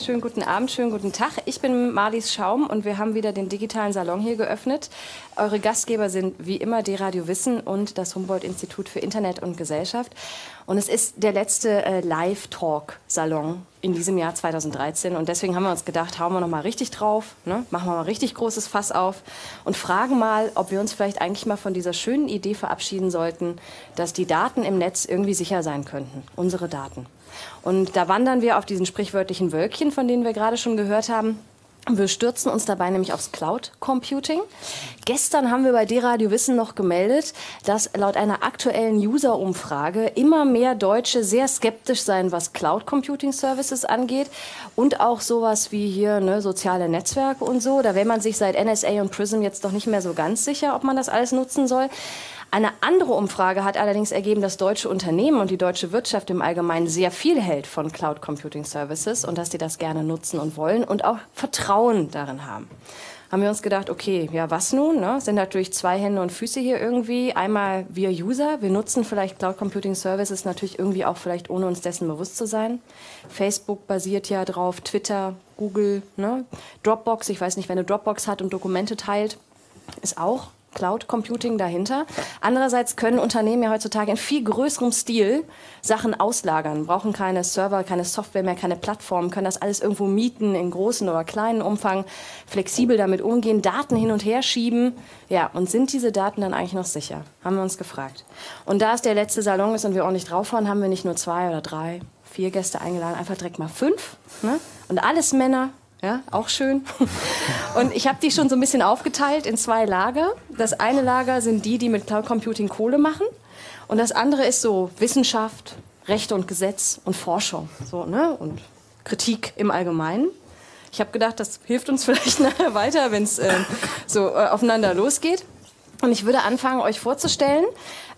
Schönen guten Abend, schönen guten Tag. Ich bin Marlies Schaum und wir haben wieder den digitalen Salon hier geöffnet. Eure Gastgeber sind wie immer die Radio Wissen und das Humboldt-Institut für Internet und Gesellschaft. Und es ist der letzte äh, Live-Talk-Salon in diesem Jahr 2013. Und deswegen haben wir uns gedacht, hauen wir noch mal richtig drauf, ne? machen wir mal richtig großes Fass auf und fragen mal, ob wir uns vielleicht eigentlich mal von dieser schönen Idee verabschieden sollten, dass die Daten im Netz irgendwie sicher sein könnten, unsere Daten. Und da wandern wir auf diesen sprichwörtlichen Wölkchen, von denen wir gerade schon gehört haben. Wir stürzen uns dabei nämlich aufs Cloud Computing. Gestern haben wir bei D-Radio Wissen noch gemeldet, dass laut einer aktuellen User-Umfrage immer mehr Deutsche sehr skeptisch seien, was Cloud Computing Services angeht und auch sowas wie hier ne, soziale Netzwerke und so. Da wäre man sich seit NSA und PRISM jetzt doch nicht mehr so ganz sicher, ob man das alles nutzen soll. Eine andere Umfrage hat allerdings ergeben, dass deutsche Unternehmen und die deutsche Wirtschaft im Allgemeinen sehr viel hält von Cloud Computing Services und dass die das gerne nutzen und wollen und auch Vertrauen darin haben. Haben wir uns gedacht, okay, ja, was nun? Ne? Sind natürlich zwei Hände und Füße hier irgendwie. Einmal wir User, wir nutzen vielleicht Cloud Computing Services natürlich irgendwie auch vielleicht ohne uns dessen bewusst zu sein. Facebook basiert ja drauf, Twitter, Google, ne? Dropbox, ich weiß nicht, wer eine Dropbox hat und Dokumente teilt, ist auch Cloud Computing dahinter. Andererseits können Unternehmen ja heutzutage in viel größerem Stil Sachen auslagern, brauchen keine Server, keine Software mehr, keine Plattformen, können das alles irgendwo mieten in großen oder kleinen Umfang, flexibel damit umgehen, Daten hin und her schieben. Ja, und sind diese Daten dann eigentlich noch sicher? Haben wir uns gefragt. Und da es der letzte Salon ist und wir ordentlich drauffahren, haben wir nicht nur zwei oder drei, vier Gäste eingeladen, einfach direkt mal fünf. Ne? Und alles Männer, ja, auch schön. Und ich habe die schon so ein bisschen aufgeteilt in zwei Lager. Das eine Lager sind die, die mit Cloud Computing Kohle machen. Und das andere ist so Wissenschaft, Rechte und Gesetz und Forschung so, ne? und Kritik im Allgemeinen. Ich habe gedacht, das hilft uns vielleicht nachher weiter, wenn es äh, so äh, aufeinander losgeht. Und ich würde anfangen, euch vorzustellen,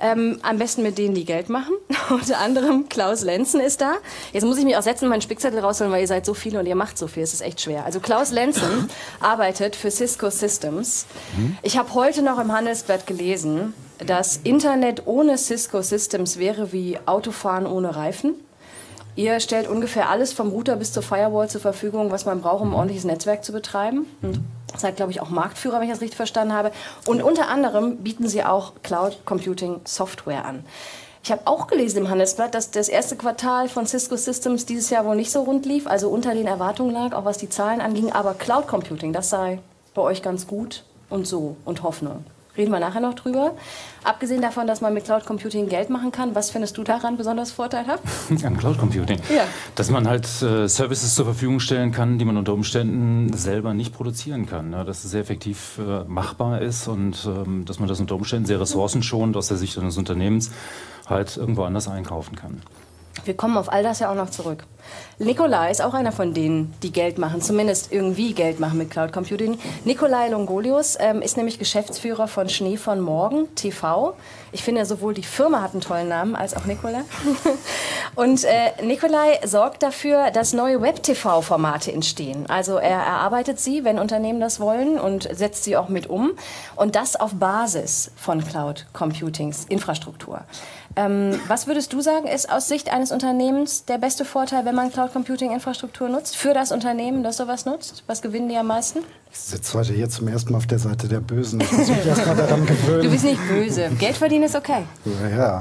ähm, am besten mit denen, die Geld machen. Unter anderem Klaus Lenzen ist da. Jetzt muss ich mich auch setzen und meinen Spickzettel rausholen, weil ihr seid so viele und ihr macht so viel. Es ist echt schwer. Also Klaus Lenzen arbeitet für Cisco Systems. Mhm. Ich habe heute noch im Handelsblatt gelesen, dass Internet ohne Cisco Systems wäre wie Autofahren ohne Reifen. Ihr stellt ungefähr alles vom Router bis zur Firewall zur Verfügung, was man braucht, um ein ordentliches Netzwerk zu betreiben. Und seid, glaube ich, auch Marktführer, wenn ich das richtig verstanden habe. Und unter anderem bieten sie auch Cloud Computing Software an. Ich habe auch gelesen im Handelsblatt, dass das erste Quartal von Cisco Systems dieses Jahr wohl nicht so rund lief, also unter den Erwartungen lag, auch was die Zahlen anging. Aber Cloud Computing, das sei bei euch ganz gut und so und Hoffnung. Reden wir nachher noch drüber. Abgesehen davon, dass man mit Cloud Computing Geld machen kann, was findest du daran besonders vorteilhaft? An Cloud Computing? Ja. Dass man halt äh, Services zur Verfügung stellen kann, die man unter Umständen selber nicht produzieren kann. Ne? Dass es sehr effektiv äh, machbar ist und ähm, dass man das unter Umständen sehr ressourcenschonend aus der Sicht eines Unternehmens halt irgendwo anders einkaufen kann. Wir kommen auf all das ja auch noch zurück. Nikolai ist auch einer von denen, die Geld machen, zumindest irgendwie Geld machen mit Cloud Computing. Nikolai Longolius ähm, ist nämlich Geschäftsführer von Schnee von Morgen TV. Ich finde sowohl die Firma hat einen tollen Namen als auch Nikolai. Und äh, Nikolai sorgt dafür, dass neue Web-TV-Formate entstehen. Also er erarbeitet sie, wenn Unternehmen das wollen, und setzt sie auch mit um. Und das auf Basis von Cloud Computings Infrastruktur. Ähm, was würdest du sagen, ist aus Sicht eines Unternehmens der beste Vorteil, wenn man Cloud Computing Infrastruktur nutzt? Für das Unternehmen, das sowas nutzt? Was gewinnen die am meisten? Ich sitze heute hier zum ersten Mal auf der Seite der Bösen. Ich muss mich erst mal daran gewöhnen. Du bist nicht böse. Geld verdienen ist okay. Ja,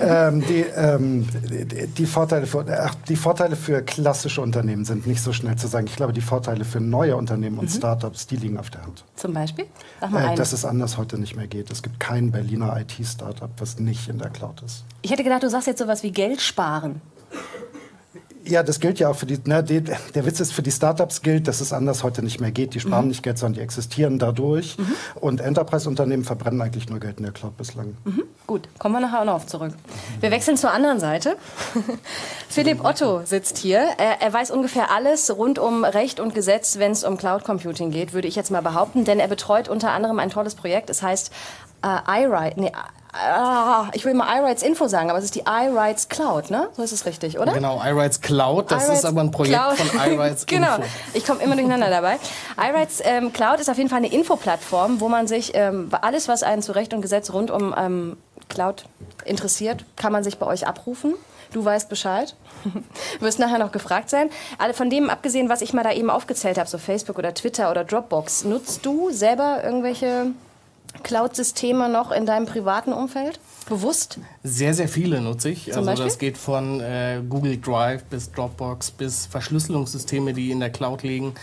ähm, die, ähm, die, die, Vorteile für, ach, die Vorteile für klassische Unternehmen sind nicht so schnell zu sagen. Ich glaube, die Vorteile für neue Unternehmen und mhm. Startups, die liegen auf der Hand. Zum Beispiel? Sag mal äh, dass es anders heute nicht mehr geht. Es gibt kein Berliner IT-Startup, was nicht in der Cloud ist. Ich hätte gedacht, du sagst jetzt sowas wie Geld sparen. Ja, das gilt ja auch für die, ne, die, der Witz ist, für die Startups gilt, dass es anders heute nicht mehr geht. Die sparen mhm. nicht Geld, sondern die existieren dadurch. Mhm. Und Enterprise-Unternehmen verbrennen eigentlich nur Geld in der Cloud bislang. Mhm. Gut, kommen wir nachher auch noch auf zurück. Wir wechseln zur anderen Seite. Philipp Otto sitzt hier. Er, er, weiß ungefähr alles rund um Recht und Gesetz, wenn es um Cloud Computing geht, würde ich jetzt mal behaupten. Denn er betreut unter anderem ein tolles Projekt. Es heißt äh, iWrite, nee, Ah, ich will mal iRights Info sagen, aber es ist die iRights Cloud, ne? So ist es richtig, oder? Genau, iRights Cloud, das ist aber ein Projekt Cloud. von iRights genau. Info. Genau, ich komme immer durcheinander dabei. iRights ähm, Cloud ist auf jeden Fall eine Infoplattform, wo man sich ähm, alles, was einen zu Recht und Gesetz rund um ähm, Cloud interessiert, kann man sich bei euch abrufen Du weißt Bescheid. du wirst nachher noch gefragt sein. Alle von dem abgesehen, was ich mal da eben aufgezählt habe, so Facebook oder Twitter oder Dropbox, nutzt du selber irgendwelche Cloud-Systeme noch in deinem privaten Umfeld? Bewusst? Sehr, sehr viele nutze ich. Zum also Beispiel? das geht von äh, Google Drive bis Dropbox bis Verschlüsselungssysteme, die in der Cloud liegen.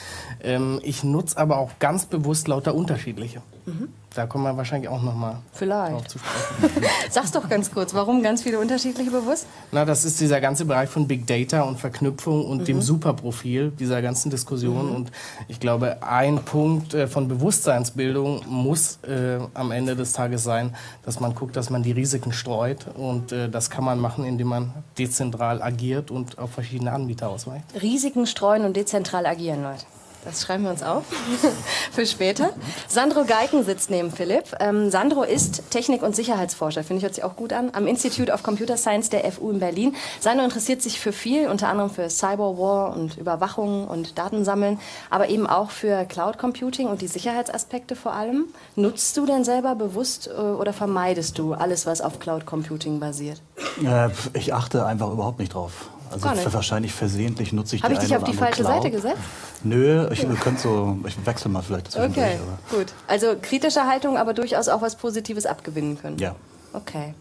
Ähm, ich nutze aber auch ganz bewusst lauter unterschiedliche. Mhm. Da kommen wir wahrscheinlich auch noch mal Vielleicht. zu sprechen. Sag's doch ganz kurz, warum ganz viele unterschiedliche bewusst? Na, das ist dieser ganze Bereich von Big Data und Verknüpfung und mhm. dem Superprofil dieser ganzen Diskussion. Mhm. Und ich glaube, ein Punkt äh, von Bewusstseinsbildung muss äh, am Ende des Tages sein, dass man guckt, dass man die Risiken streut. Und äh, das kann man machen, indem man dezentral agiert und auf verschiedene Anbieter ausweicht. Risiken streuen und dezentral agieren, Leute. Das schreiben wir uns auf für später. Sandro Geiken sitzt neben Philipp. Ähm, Sandro ist Technik- und Sicherheitsforscher, finde ich, hört sich auch gut an, am Institute of Computer Science der FU in Berlin. Sandro interessiert sich für viel, unter anderem für Cyberwar und Überwachung und Datensammeln, aber eben auch für Cloud Computing und die Sicherheitsaspekte vor allem. Nutzt du denn selber bewusst äh, oder vermeidest du alles, was auf Cloud Computing basiert? Äh, ich achte einfach überhaupt nicht drauf. Also wahrscheinlich versehentlich nutze ich Habe ich dich auf die falsche Cloud. Seite gesetzt? Nö, ich könnte so, ich wechsle mal vielleicht Okay, gut. Also kritische Haltung, aber durchaus auch was Positives abgewinnen können. Ja. Okay.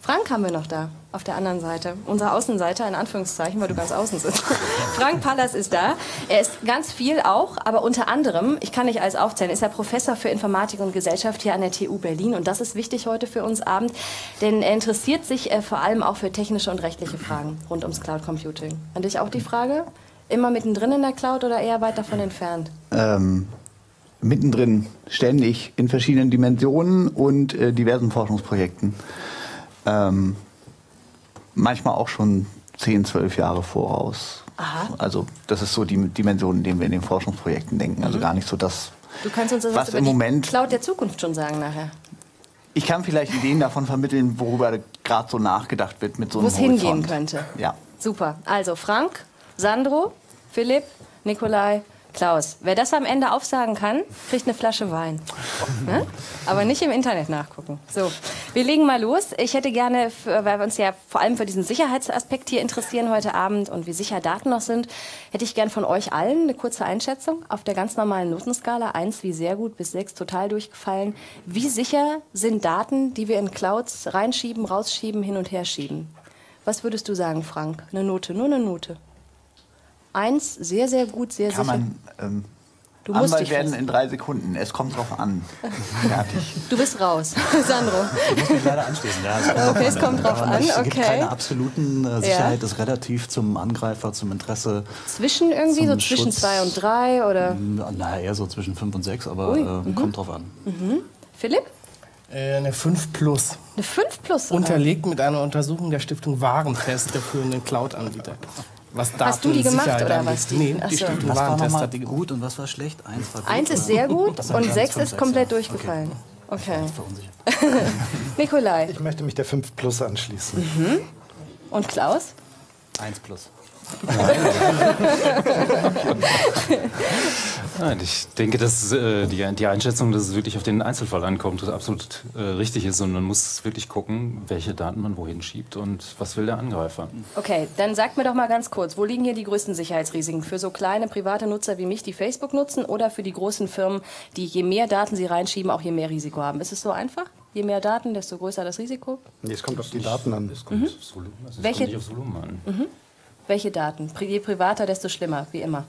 Frank haben wir noch da, auf der anderen Seite. Unsere Außenseite, in Anführungszeichen, weil du ganz außen sitzt. Frank Pallas ist da. Er ist ganz viel auch, aber unter anderem, ich kann nicht alles aufzählen, ist er Professor für Informatik und Gesellschaft hier an der TU Berlin. Und das ist wichtig heute für uns Abend, denn er interessiert sich äh, vor allem auch für technische und rechtliche Fragen rund ums Cloud Computing. An dich auch die Frage? Immer mittendrin in der Cloud oder eher weit davon entfernt? Ähm, mittendrin, ständig, in verschiedenen Dimensionen und äh, diversen Forschungsprojekten ähm, manchmal auch schon 10, 12 Jahre voraus. Aha. Also das ist so die Dimension, in der wir in den Forschungsprojekten denken. Also mhm. gar nicht so das, du kannst uns also was im Moment Cloud der Zukunft schon sagen nachher. Ich kann vielleicht Ideen davon vermitteln, worüber gerade so nachgedacht wird mit so einem Wo es hingehen könnte. Ja. Super. Also Frank, Sandro, Philipp, Nikolai, Klaus, wer das am Ende aufsagen kann, kriegt eine Flasche Wein. Ne? Aber nicht im Internet nachgucken. So, wir legen mal los. Ich hätte gerne, weil wir uns ja vor allem für diesen Sicherheitsaspekt hier interessieren heute Abend und wie sicher Daten noch sind, hätte ich gern von euch allen eine kurze Einschätzung auf der ganz normalen Notenskala. Eins wie sehr gut bis sechs total durchgefallen. Wie sicher sind Daten, die wir in Clouds reinschieben, rausschieben, hin und her schieben? Was würdest du sagen, Frank? Eine Note, nur eine Note. Eins, sehr, sehr gut, sehr Kann sicher. Man, ähm, du musst Anwalt werden in drei Sekunden. Es kommt drauf an. Fertig. Du bist raus, Sandro. Ich muss mich leider anschließen. Ja, es kommt okay, es kommt drauf an. Es gibt keine absoluten äh, Sicherheit. Ja. ist relativ zum Angreifer, zum Interesse. Zwischen irgendwie, so zwischen Schutz. zwei und drei? Oder? Na, eher so zwischen fünf und sechs, aber äh, mhm. kommt drauf an. Mhm. Philipp? Äh, eine 5 Plus. Eine 5 Plus? Unterlegt mit einer Untersuchung der Stiftung Warentest der führenden Cloud-Anbieter was Daten Hast du die gemacht oder was? Nee, die so. Stiftung was war hat die gut und was war schlecht? Eins war gut. Eins ist sehr gut und sechs ist komplett durchgefallen. Okay. okay. Nikolai. Ich möchte mich der 5 Plus anschließen. Mhm. Und Klaus? 1 Plus. Nein, ich denke, dass äh, die, die, Einschätzung, dass es wirklich auf den Einzelfall ankommt, absolut äh, richtig ist. Und man muss wirklich gucken, welche Daten man wohin schiebt und was will der Angreifer. Okay, dann sagt mir doch mal ganz kurz, wo liegen hier die größten Sicherheitsrisiken? Für so kleine private Nutzer wie mich, die Facebook nutzen, oder für die großen Firmen, die je mehr Daten sie reinschieben, auch je mehr Risiko haben? Ist es so einfach? Je mehr Daten, desto größer das Risiko? Nee, es kommt auf die Daten an. Es kommt, mhm. aufs Volumen, also Welche? kommt nicht aufs Volumen an. Mhm. Welche Daten? Je privater, desto schlimmer, wie immer.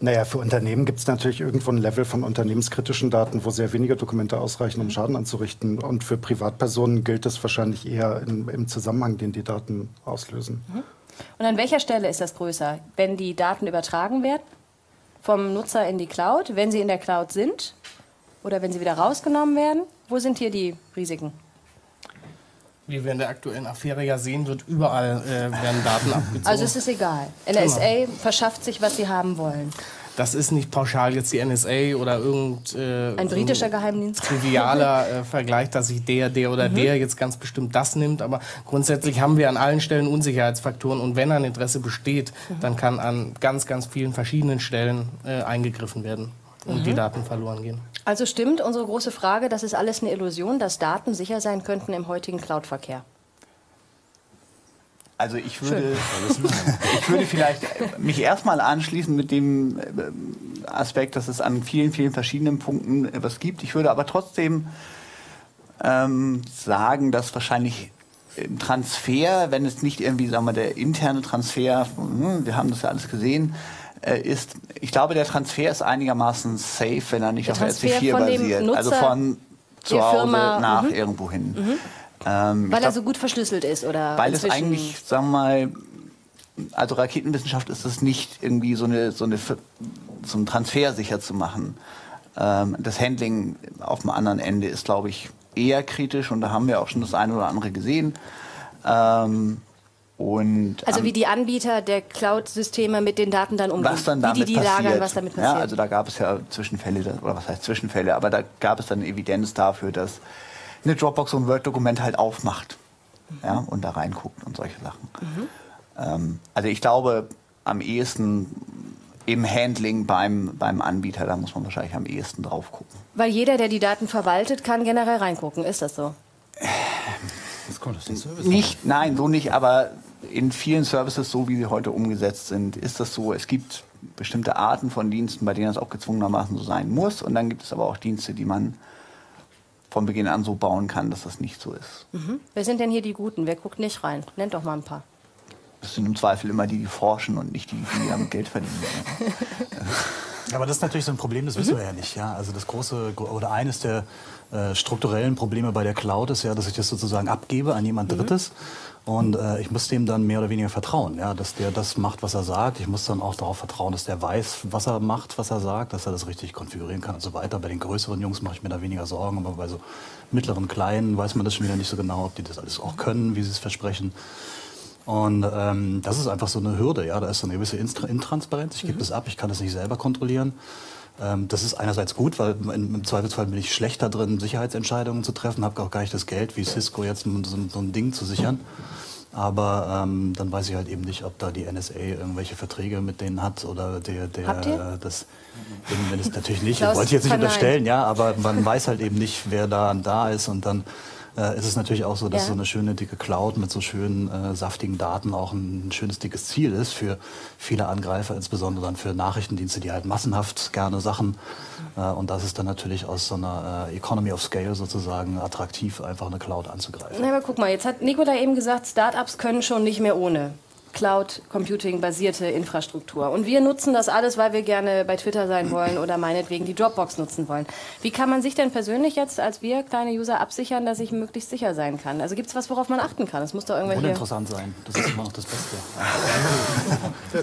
Naja, für Unternehmen gibt es natürlich irgendwo ein Level von unternehmenskritischen Daten, wo sehr wenige Dokumente ausreichen, um Schaden anzurichten. Und für Privatpersonen gilt es wahrscheinlich eher in, im Zusammenhang, den die Daten auslösen. Mhm. Und an welcher Stelle ist das größer? Wenn die Daten übertragen werden vom Nutzer in die Cloud, wenn sie in der Cloud sind oder wenn sie wieder rausgenommen werden? Wo sind hier die Risiken? Wie wir in der aktuellen Affäre ja sehen, wird überall äh, werden Daten abgezogen. Also es ist egal. NSA genau. verschafft sich, was sie haben wollen. Das ist nicht pauschal jetzt die NSA oder irgend äh, ein britischer Geheimdienst. Trivialer äh, Vergleich, dass sich der, der oder mhm. der jetzt ganz bestimmt das nimmt. Aber grundsätzlich haben wir an allen Stellen Unsicherheitsfaktoren und wenn ein Interesse besteht, mhm. dann kann an ganz, ganz vielen verschiedenen Stellen äh, eingegriffen werden und mhm. die Daten verloren gehen. Also stimmt unsere große Frage, das ist alles eine Illusion, dass Daten sicher sein könnten im heutigen Cloud-Verkehr? Also ich würde, ich würde vielleicht mich erstmal anschließen mit dem äh, Aspekt, dass es an vielen, vielen verschiedenen Punkten etwas gibt. Ich würde aber trotzdem ähm, sagen, dass wahrscheinlich im Transfer, wenn es nicht irgendwie, sagen wir, der interne Transfer, hm, wir haben das ja alles gesehen, äh, ist, ich glaube, der Transfer ist einigermaßen safe, wenn er nicht der auf RC4 basiert. also von zu Hause Firma, nach mhm. irgendwo hin. Mhm. Ähm, weil glaub, er so gut verschlüsselt ist, oder? Weil es eigentlich, sagen wir mal, also Raketenwissenschaft ist es nicht irgendwie so eine, so eine so einen Transfer sicher zu machen. Ähm, das Handling auf dem anderen Ende ist, glaube ich, eher kritisch und da haben wir auch schon das eine oder andere gesehen. Ähm, und, also wie die Anbieter der Cloud-Systeme mit den Daten dann umgehen, was dann damit wie die, die lagern, was damit passiert. Ja, also da gab es ja Zwischenfälle, oder was heißt Zwischenfälle, aber da gab es dann Evidenz dafür, dass eine Dropbox so ein Word-Dokument halt aufmacht mhm. ja, und da reinguckt und solche Sachen. Mhm. Ähm, also ich glaube, am ehesten im Handling beim, beim Anbieter, da muss man wahrscheinlich am ehesten drauf gucken. Weil jeder, der die Daten verwaltet, kann generell reingucken. Ist das so? Jetzt kommt das den Service nicht, nein, so nicht, aber in vielen Services, so wie sie heute umgesetzt sind, ist das so. Es gibt bestimmte Arten von Diensten, bei denen das auch gezwungenermaßen so sein muss. Und dann gibt es aber auch Dienste, die man von Beginn an so bauen kann, dass das nicht so ist. Mhm. Wer sind denn hier die Guten? Wer guckt nicht rein? Nennt doch mal ein paar. Das sind im Zweifel immer die, die forschen und nicht die, die damit Geld verdienen. Aber das ist natürlich so ein Problem, das wissen mhm. wir ja nicht. Ja? Also das große oder eines der äh, strukturellen Probleme bei der Cloud ist ja, dass ich das sozusagen abgebe an jemand mhm. Und äh, ich muss dem dann mehr oder weniger vertrauen, ja, dass der das macht, was er sagt. Ich muss dann auch darauf vertrauen, dass der weiß, was er macht, was er sagt, dass er das richtig konfigurieren kann und so weiter. Bei den größeren Jungs mache ich mir da weniger Sorgen, aber bei so mittleren, kleinen weiß man das schon wieder nicht so genau, ob die das alles auch können, wie sie es versprechen. Und ähm, das ist einfach so eine Hürde, ja. Da ist so eine gewisse Intransparenz. Ich gebe mhm. das ab, ich kann das nicht selber kontrollieren. Ähm, das ist einerseits gut, weil im Zweifelsfall bin ich schlechter drin, Sicherheitsentscheidungen zu treffen, habe auch gar nicht das Geld wie Cisco jetzt so, so ein Ding zu sichern. Aber ähm, dann weiß ich halt eben nicht, ob da die NSA irgendwelche Verträge mit denen hat oder der, der ihr? das wenn es natürlich nicht, wollte ich jetzt nicht unterstellen, ja, aber man weiß halt eben nicht, wer da da ist und dann äh, ist es natürlich auch so, dass ja. so eine schöne dicke Cloud mit so schönen äh, saftigen Daten auch ein, schönes dickes Ziel ist für viele Angreifer, insbesondere dann für Nachrichtendienste, die halt massenhaft gerne Sachen äh, und das ist dann natürlich aus so einer äh, Economy of Scale sozusagen attraktiv, einfach eine Cloud anzugreifen. Na, aber guck mal, jetzt hat Nikola eben gesagt, Startups können schon nicht mehr ohne. Cloud Computing basierte Infrastruktur. Und wir nutzen das alles, weil wir gerne bei Twitter sein wollen oder meinetwegen die Dropbox nutzen wollen. Wie kann man sich denn persönlich jetzt als wir kleine User absichern, dass ich möglichst sicher sein kann? Also gibt es was, worauf man achten kann? Es muss doch irgendwelche... Uninteressant sein. Das ist immer noch das Beste.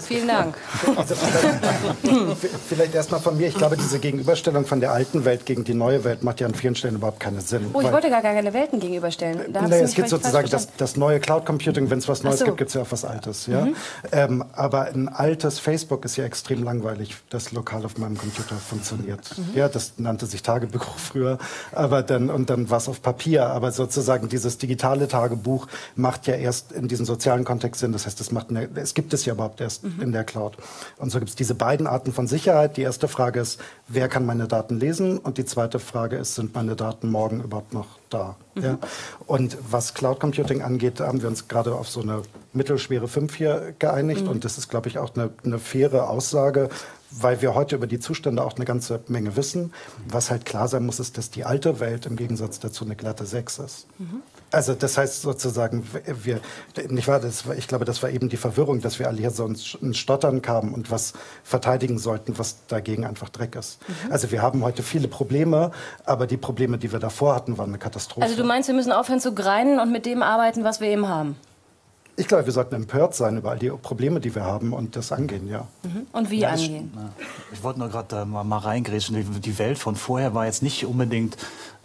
Vielen Dank. Also, vielleicht erstmal von mir. Ich glaube, diese Gegenüberstellung von der alten Welt gegen die neue Welt macht ja an vielen Stellen überhaupt keinen Sinn. Oh, ich wollte gar keine Welten gegenüberstellen. Da naja, es gibt sozusagen das, das, neue Cloud Computing. Wenn es was Neues so. gibt, gibt es ja auch was Altes. Altes. Ja? Mhm. Ähm, aber ein altes Facebook ist ja extrem langweilig, das lokal auf meinem Computer funktioniert. Mhm. Ja, das nannte sich Tagebuch früher, aber dann und dann war es auf Papier. Aber sozusagen dieses digitale Tagebuch macht ja erst in diesem sozialen Kontext Sinn. Das heißt, es, macht eine, es gibt es ja überhaupt erst mhm. in der Cloud. Und so gibt es diese beiden Arten von Sicherheit. Die erste Frage ist, wer kann meine Daten lesen? Und die zweite Frage ist, sind meine Daten morgen überhaupt noch da? Mhm. Ja? Und was Cloud Computing angeht, haben wir uns gerade auf so eine mittelschwere 5 hier geeinigt. Mhm. Und das ist, glaube ich, auch eine, eine faire Aussage, weil wir heute über die Zustände auch eine ganze Menge wissen. Was halt klar sein muss, ist, dass die alte Welt im Gegensatz dazu eine glatte 6 ist. Mhm. Also das heißt sozusagen, wir, nicht wahr, das, ich glaube, das war eben die Verwirrung, dass wir alle hier so ins Stottern kamen und was verteidigen sollten, was dagegen einfach Dreck ist. Mhm. Also wir haben heute viele Probleme, aber die Probleme, die wir davor hatten, waren eine Katastrophe. Also du meinst, wir müssen aufhören zu greinen und mit dem arbeiten, was wir eben haben? Ich glaube, wir sollten empört sein über all die Probleme, die wir haben und das angehen, ja. Mhm. Und wie ja, angehen? Ich, ich wollte nur gerade äh, mal, mal reingrätschen. Die, Welt von vorher war jetzt nicht unbedingt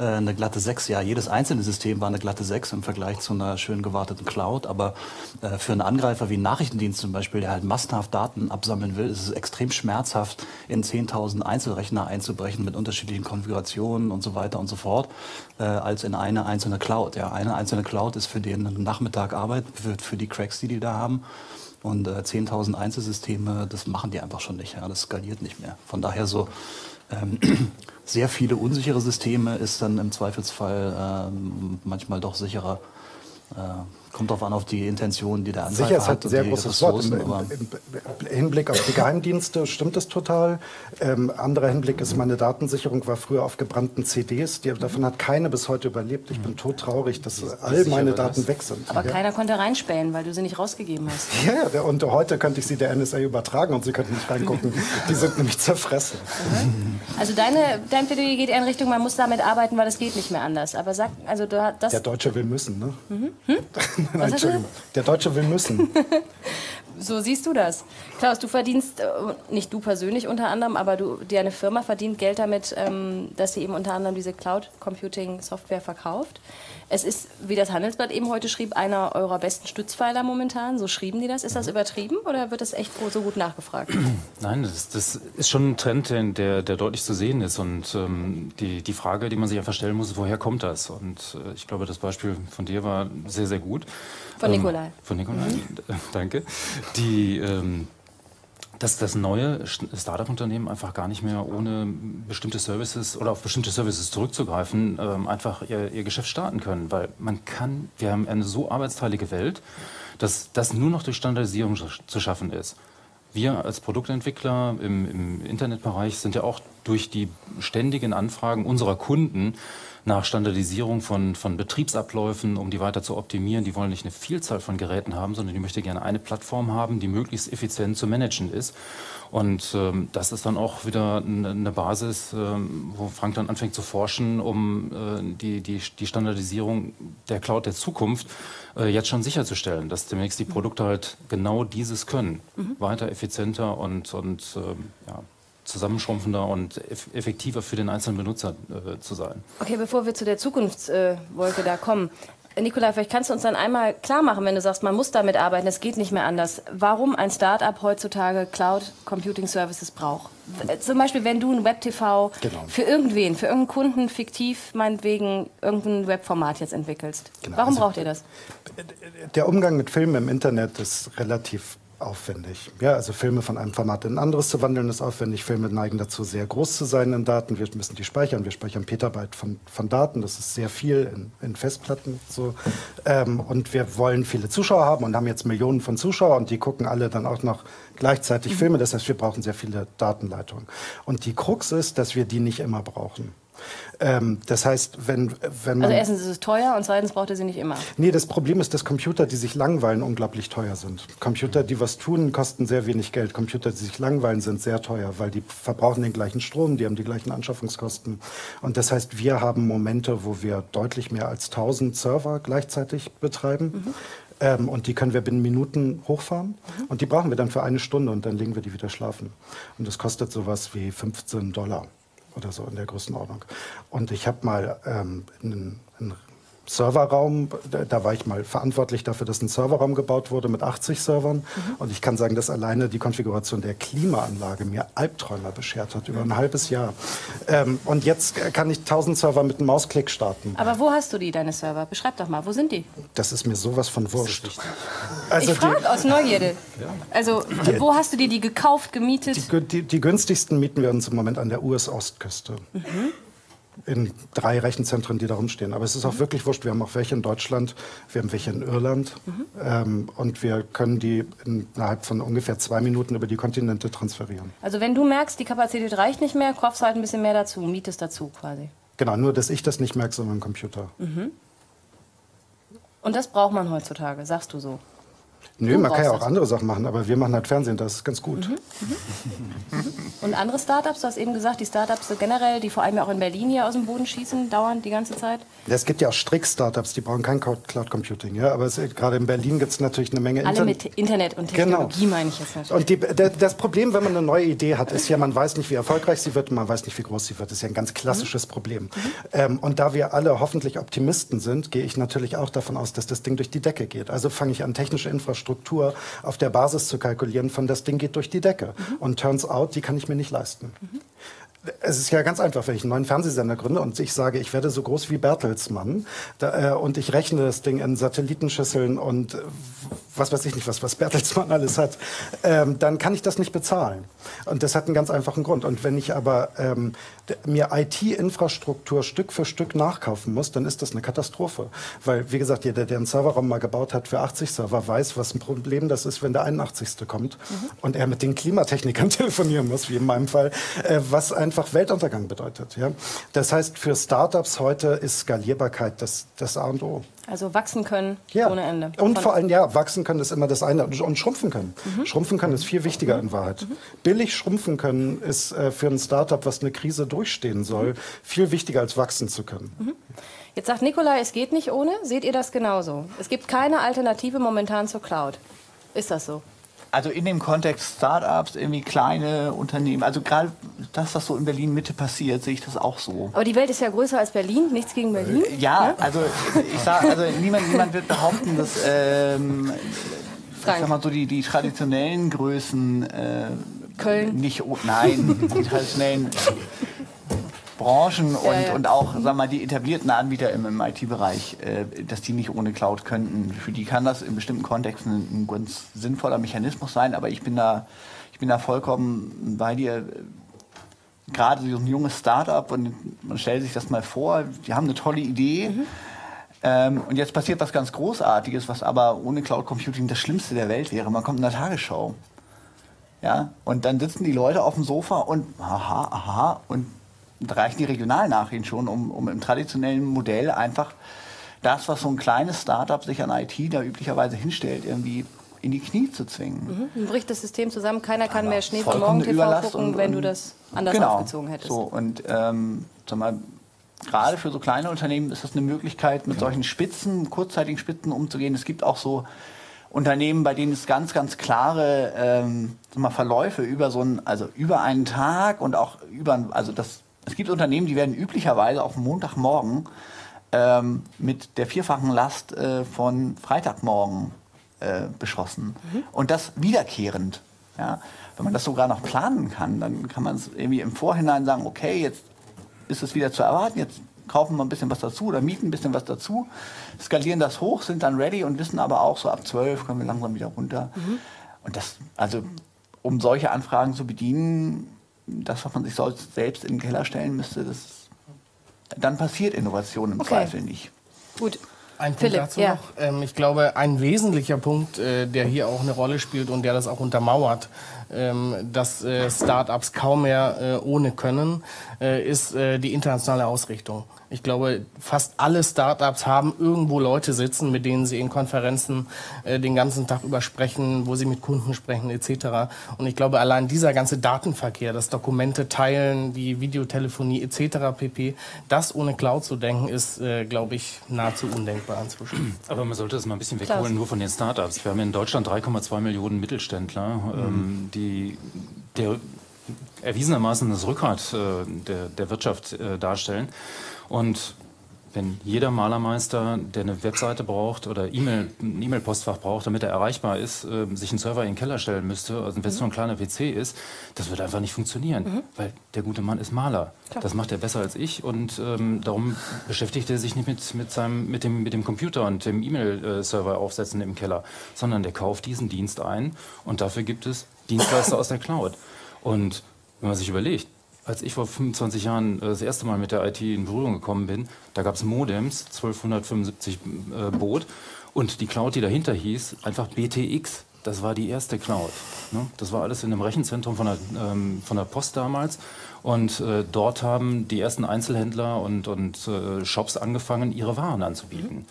eine glatte 6. Ja, jedes einzelne System war eine glatte 6 im Vergleich zu einer schön gewarteten Cloud. Aber äh, für einen Angreifer wie einen Nachrichtendienst zum Beispiel, der halt massenhaft Daten absammeln will, ist es extrem schmerzhaft, in 10.000 Einzelrechner einzubrechen mit unterschiedlichen Konfigurationen und so weiter und so fort, äh, als in eine einzelne Cloud. Ja, eine einzelne Cloud ist für den Nachmittag Arbeit, für, für die Cracks, die die da haben. Und äh, 10.000 Einzelsysteme, das machen die einfach schon nicht. Ja, das skaliert nicht mehr. Von daher so ähm, sehr viele unsichere Systeme ist dann im Zweifelsfall ähm, manchmal doch sicherer. Äh, Kommt darauf an, auf die Intention, die der Anbieter hat. Sicher ist halt ein sehr großes Wort. Im, Im, Im, Hinblick auf die Geheimdienste stimmt es total. Ähm, anderer Hinblick ist, meine Datensicherung war früher auf gebrannten CDs. Die, davon hat keine bis heute überlebt. Ich bin todtraurig, dass all meine Daten weg sind. Aber ja. keiner konnte reinspähen, weil du sie nicht rausgegeben hast. Ja, und heute könnte ich sie der NSA übertragen und sie könnten nicht reingucken. die sind nämlich zerfressen. Also deine, dein Plädoyer geht in Richtung, man muss damit arbeiten, weil es geht nicht mehr anders. Aber sag, also das... Der Deutsche will müssen, ne? Mhm. Hm? Nein, Entschuldigung. Der Deutsche will müssen. so siehst du das. Klaus, du verdienst, äh, nicht du persönlich unter anderem, aber du, deine Firma verdient Geld damit, ähm, dass sie eben unter anderem diese Cloud Computing Software verkauft. Es ist, wie das Handelsblatt eben heute schrieb, einer eurer besten Stützpfeiler momentan. So schrieben die das. Ist das übertrieben oder wird das echt so gut nachgefragt? Nein, das, das ist schon ein Trend, der, der deutlich zu sehen ist. Und ähm, die, die Frage, die man sich einfach stellen muss, ist, woher kommt das? Und äh, ich glaube, das Beispiel von dir war sehr, sehr gut. Von Nikolai. Ähm, von Nikolai, mhm. danke. Die, ähm, dass das neue Startup-Unternehmen einfach gar nicht mehr ohne bestimmte Services oder auf bestimmte Services zurückzugreifen, ähm, einfach ihr, ihr, Geschäft starten können. Weil man kann, wir haben eine so arbeitsteilige Welt, dass das nur noch durch Standardisierung zu schaffen ist. Wir als Produktentwickler im, im Internetbereich sind ja auch durch die ständigen Anfragen unserer Kunden nach Standardisierung von, von Betriebsabläufen, um die weiter zu optimieren. Die wollen nicht eine Vielzahl von Geräten haben, sondern die möchte gerne eine Plattform haben, die möglichst effizient zu managen ist. Und ähm, das ist dann auch wieder eine Basis, ähm, wo Frank dann anfängt zu forschen, um äh, die, die, die Standardisierung der Cloud der Zukunft äh, jetzt schon sicherzustellen, dass demnächst die Produkte halt genau dieses können. Mhm. Weiter, effizienter und, und ähm, ja, zusammenschrumpfender und effektiver für den einzelnen Benutzer äh, zu sein. Okay, bevor wir zu der Zukunftswolke äh, da kommen. Nikolai, vielleicht kannst du uns dann einmal klar machen, wenn du sagst, man muss damit arbeiten, es geht nicht mehr anders. Warum ein Startup heutzutage Cloud Computing Services braucht? Zum Beispiel, wenn du ein Web-TV genau. für irgendwen, für irgendeinen Kunden fiktiv, meinetwegen, irgendein Webformat jetzt entwickelst. Genau. Warum also, braucht ihr das? Der Umgang mit Filmen im Internet ist relativ aufwendig. Ja, also Filme von einem Format in ein anderes zu wandeln ist aufwendig. Filme neigen dazu, sehr groß zu sein in Daten. Wir müssen die speichern. Wir speichern Petabyte von, von Daten. Das ist sehr viel in, in Festplatten. So. Ähm, und wir wollen viele Zuschauer haben und haben jetzt Millionen von Zuschauern und die gucken alle dann auch noch gleichzeitig. Filme. Das heißt, wir brauchen sehr viele Datenleitungen. Und die Krux ist, dass wir die nicht immer brauchen. Ähm, das heißt, wenn, wenn man... Also erstens ist es teuer und zweitens braucht ihr sie nicht immer. Nee, das Problem ist, dass Computer, die sich langweilen, unglaublich teuer sind. Computer, die was tun, kosten sehr wenig Geld. Computer, die sich langweilen, sind sehr teuer, weil die verbrauchen den gleichen Strom, die haben die gleichen Anschaffungskosten. Und das heißt, wir haben Momente, wo wir deutlich mehr als 1000 Server gleichzeitig betreiben. Mhm. Ähm, und die können wir binnen Minuten hochfahren. Mhm. Und die brauchen wir dann für eine Stunde und dann legen wir die wieder schlafen. Und das kostet sowas wie 15 Dollar oder so in der Größenordnung. Und ich habe mal ähm, einen, einen Serverraum, da war ich mal verantwortlich dafür, dass ein Serverraum gebaut wurde mit 80 Servern. Mhm. Und ich kann sagen, dass alleine die Konfiguration der Klimaanlage mir Albträume beschert hat über ein halbes Jahr. Ähm, und jetzt kann ich 1000 Server mit einem Mausklick starten. Aber wo hast du die, deine Server? Beschreib doch mal, wo sind die? Das ist mir sowas von wurscht. Also ich frage aus Neugierde. Ja. Also, wo hast du dir die gekauft, gemietet? Die, die, die, günstigsten mieten wir uns im Moment an der US-Ostküste. Mhm in drei Rechenzentren, die da rumstehen. Aber es ist auch mhm. wirklich wurscht. Wir haben auch welche in Deutschland, wir haben welche in Irland. Mhm. Ähm, und wir können die innerhalb von ungefähr zwei Minuten über die Kontinente transferieren. Also wenn du merkst, die Kapazität reicht nicht mehr, kaufst halt ein bisschen mehr dazu, mietest dazu quasi. Genau, nur dass ich das nicht merke, sondern mein Computer. Mhm. Und das braucht man heutzutage, sagst du so? Nö, man kann ja auch andere Sachen machen, aber wir machen halt Fernsehen, das ist ganz gut. Mhm. Mhm. Und andere Startups, du hast eben gesagt, die Startups generell, die vor allem auch in Berlin hier aus dem Boden schießen, dauernd die ganze Zeit? Ja, es gibt ja auch Strick-Startups, die brauchen kein Cloud Computing. Ja? Aber es, gerade in Berlin gibt es natürlich eine Menge Alle mit Internet und. Technologie genau. meine ich jetzt natürlich. Und die, der, das Problem, wenn man eine neue Idee hat, ist ja, man weiß nicht, wie erfolgreich sie wird und man weiß nicht, wie groß sie wird. Das ist ja ein ganz klassisches mhm. Problem. Mhm. Ähm, und da wir alle hoffentlich Optimisten sind, gehe ich natürlich auch davon aus, dass das Ding durch die Decke geht. Also fange ich an, technische Infrastruktur auf der Basis zu kalkulieren von das Ding geht durch die Decke. Mhm. Und turns out, die kann ich mir nicht leisten. Mhm. Es ist ja ganz einfach, wenn ich einen neuen Fernsehsender gründe und ich sage, ich werde so groß wie Bertelsmann da, äh, und ich rechne das Ding in Satellitenschüsseln und was weiß ich nicht, was, was Bertelsmann alles hat, ähm, dann kann ich das nicht bezahlen. Und das hat einen ganz einfachen Grund. Und wenn ich aber ähm, mir IT-Infrastruktur Stück für Stück nachkaufen muss, dann ist das eine Katastrophe. Weil, wie gesagt, jeder, der einen Serverraum mal gebaut hat für 80 Server, weiß, was ein Problem das ist, wenn der 81. kommt mhm. und er mit den Klimatechnikern telefonieren muss, wie in meinem Fall, äh, was einfach Weltuntergang bedeutet. Ja? Das heißt, für Startups heute ist Skalierbarkeit das, das A und O. Also wachsen können ja. ohne Ende. Und vor allem, ja, wachsen können ist immer das eine. Und schrumpfen können. Mhm. Schrumpfen können ist viel wichtiger in Wahrheit. Mhm. Billig schrumpfen können ist äh, für ein Startup, was eine Krise durchstehen soll, mhm. viel wichtiger als wachsen zu können. Mhm. Jetzt sagt Nikolai, es geht nicht ohne. Seht ihr das genauso? Es gibt keine Alternative momentan zur Cloud. Ist das so? Also in dem Kontext Startups, irgendwie kleine Unternehmen, also gerade das, was so in Berlin Mitte passiert, sehe ich das auch so. Aber die Welt ist ja größer als Berlin, nichts gegen Berlin. Äh, ja, ja? also ich sage, also niemand, niemand wird behaupten, dass ähm, ich sag mal so die, die traditionellen Größen äh, Köln. Nicht, nein, die traditionellen Branchen und, ja, ja. und auch sag mal, die etablierten Anbieter im, im IT-Bereich, äh, dass die nicht ohne Cloud könnten. Für die kann das in bestimmten Kontexten ein, ein ganz sinnvoller Mechanismus sein, aber ich bin da, ich bin da vollkommen bei dir. Gerade so ein junges Startup und man stellt sich das mal vor, die haben eine tolle Idee. Mhm. Ähm, und jetzt passiert was ganz Großartiges, was aber ohne Cloud Computing das Schlimmste der Welt wäre. Man kommt in der Tagesschau. Ja, und dann sitzen die Leute auf dem Sofa und aha, aha, und reichen die Regionalnachrichten schon, um, um im traditionellen Modell einfach das, was so ein kleines Startup sich an IT da üblicherweise hinstellt, irgendwie in die Knie zu zwingen. Mhm. Dann bricht das System zusammen, keiner kann Aber mehr Schnee von morgen TV gucken, und, wenn du das anders genau, aufgezogen hättest. So, und ähm, sag mal, gerade für so kleine Unternehmen ist das eine Möglichkeit, mit ja. solchen Spitzen, kurzzeitigen Spitzen umzugehen. Es gibt auch so Unternehmen, bei denen es ganz, ganz klare ähm, mal, Verläufe über so einen, also über einen Tag und auch über, also das es gibt Unternehmen, die werden üblicherweise auf Montagmorgen ähm, mit der vierfachen Last äh, von Freitagmorgen äh, beschossen. Mhm. Und das wiederkehrend. Ja? Wenn man das sogar noch planen kann, dann kann man es irgendwie im Vorhinein sagen, okay, jetzt ist es wieder zu erwarten, jetzt kaufen wir ein bisschen was dazu oder mieten ein bisschen was dazu, skalieren das hoch, sind dann ready und wissen aber auch, so ab 12 kommen wir langsam wieder runter. Mhm. Und das, also um solche Anfragen zu bedienen, das, was man sich selbst in den Keller stellen müsste, das, dann passiert Innovation im okay. Zweifel nicht. Gut. Ein Punkt Philipp, dazu ja. noch. Ähm, ich glaube, ein wesentlicher Punkt, äh, der hier auch eine Rolle spielt und der das auch untermauert, ähm, dass äh, Start-ups kaum mehr äh, ohne können, äh, ist äh, die internationale Ausrichtung. Ich glaube, fast alle Startups haben irgendwo Leute sitzen, mit denen sie in Konferenzen äh, den ganzen Tag übersprechen, wo sie mit Kunden sprechen etc. Und ich glaube, allein dieser ganze Datenverkehr, das Dokumente teilen, die Videotelefonie etc. pp, das ohne Cloud zu denken, ist, äh, glaube ich, nahezu undenkbar inzwischen. Aber man sollte das mal ein bisschen wegholen, Klaus. nur von den Startups. Wir haben in Deutschland 3,2 Millionen Mittelständler, mhm. ähm, die der erwiesenermaßen das Rückgrat äh, der, der Wirtschaft äh, darstellen. Und wenn jeder Malermeister, der eine Webseite braucht oder E-Mail, ein E-Mail-Postfach braucht, damit er erreichbar ist, äh, sich einen Server in den Keller stellen müsste, also wenn es mhm. nur ein kleiner PC ist, das wird einfach nicht funktionieren, mhm. weil der gute Mann ist Maler. Klar. Das macht er besser als ich und ähm, darum beschäftigt er sich nicht mit, mit, seinem, mit, dem, mit dem Computer und dem E-Mail-Server aufsetzen im Keller, sondern der kauft diesen Dienst ein und dafür gibt es Dienstleister aus der Cloud. Und wenn man sich überlegt, als ich vor 25 Jahren äh, das erste Mal mit der IT in Berührung gekommen bin, da gab es Modems, 1275 äh, Boot und die Cloud, die dahinter hieß, einfach BTX. Das war die erste Cloud. Ne? Das war alles in einem Rechenzentrum von der, ähm, von der Post damals. Und äh, dort haben die ersten Einzelhändler und, und äh, Shops angefangen, ihre Waren anzubieten. Mhm.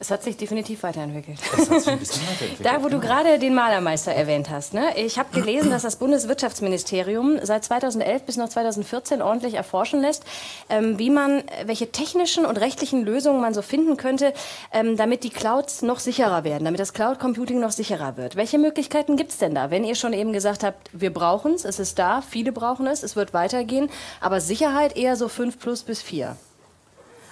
Es hat sich definitiv weiterentwickelt. Es hat sich ein bisschen weiterentwickelt. da, wo du gerade den Malermeister erwähnt hast. Ne? Ich habe gelesen, dass das Bundeswirtschaftsministerium seit 2011 bis noch 2014 ordentlich erforschen lässt, ähm, wie man, welche technischen und rechtlichen Lösungen man so finden könnte, ähm, damit die Clouds noch sicherer werden, damit das Cloud Computing noch sicherer wird. Welche Möglichkeiten gibt es denn da? Wenn ihr schon eben gesagt habt, wir brauchen es, es ist da, viele brauchen es, es wird weitergehen, aber Sicherheit eher so 5 plus bis 4.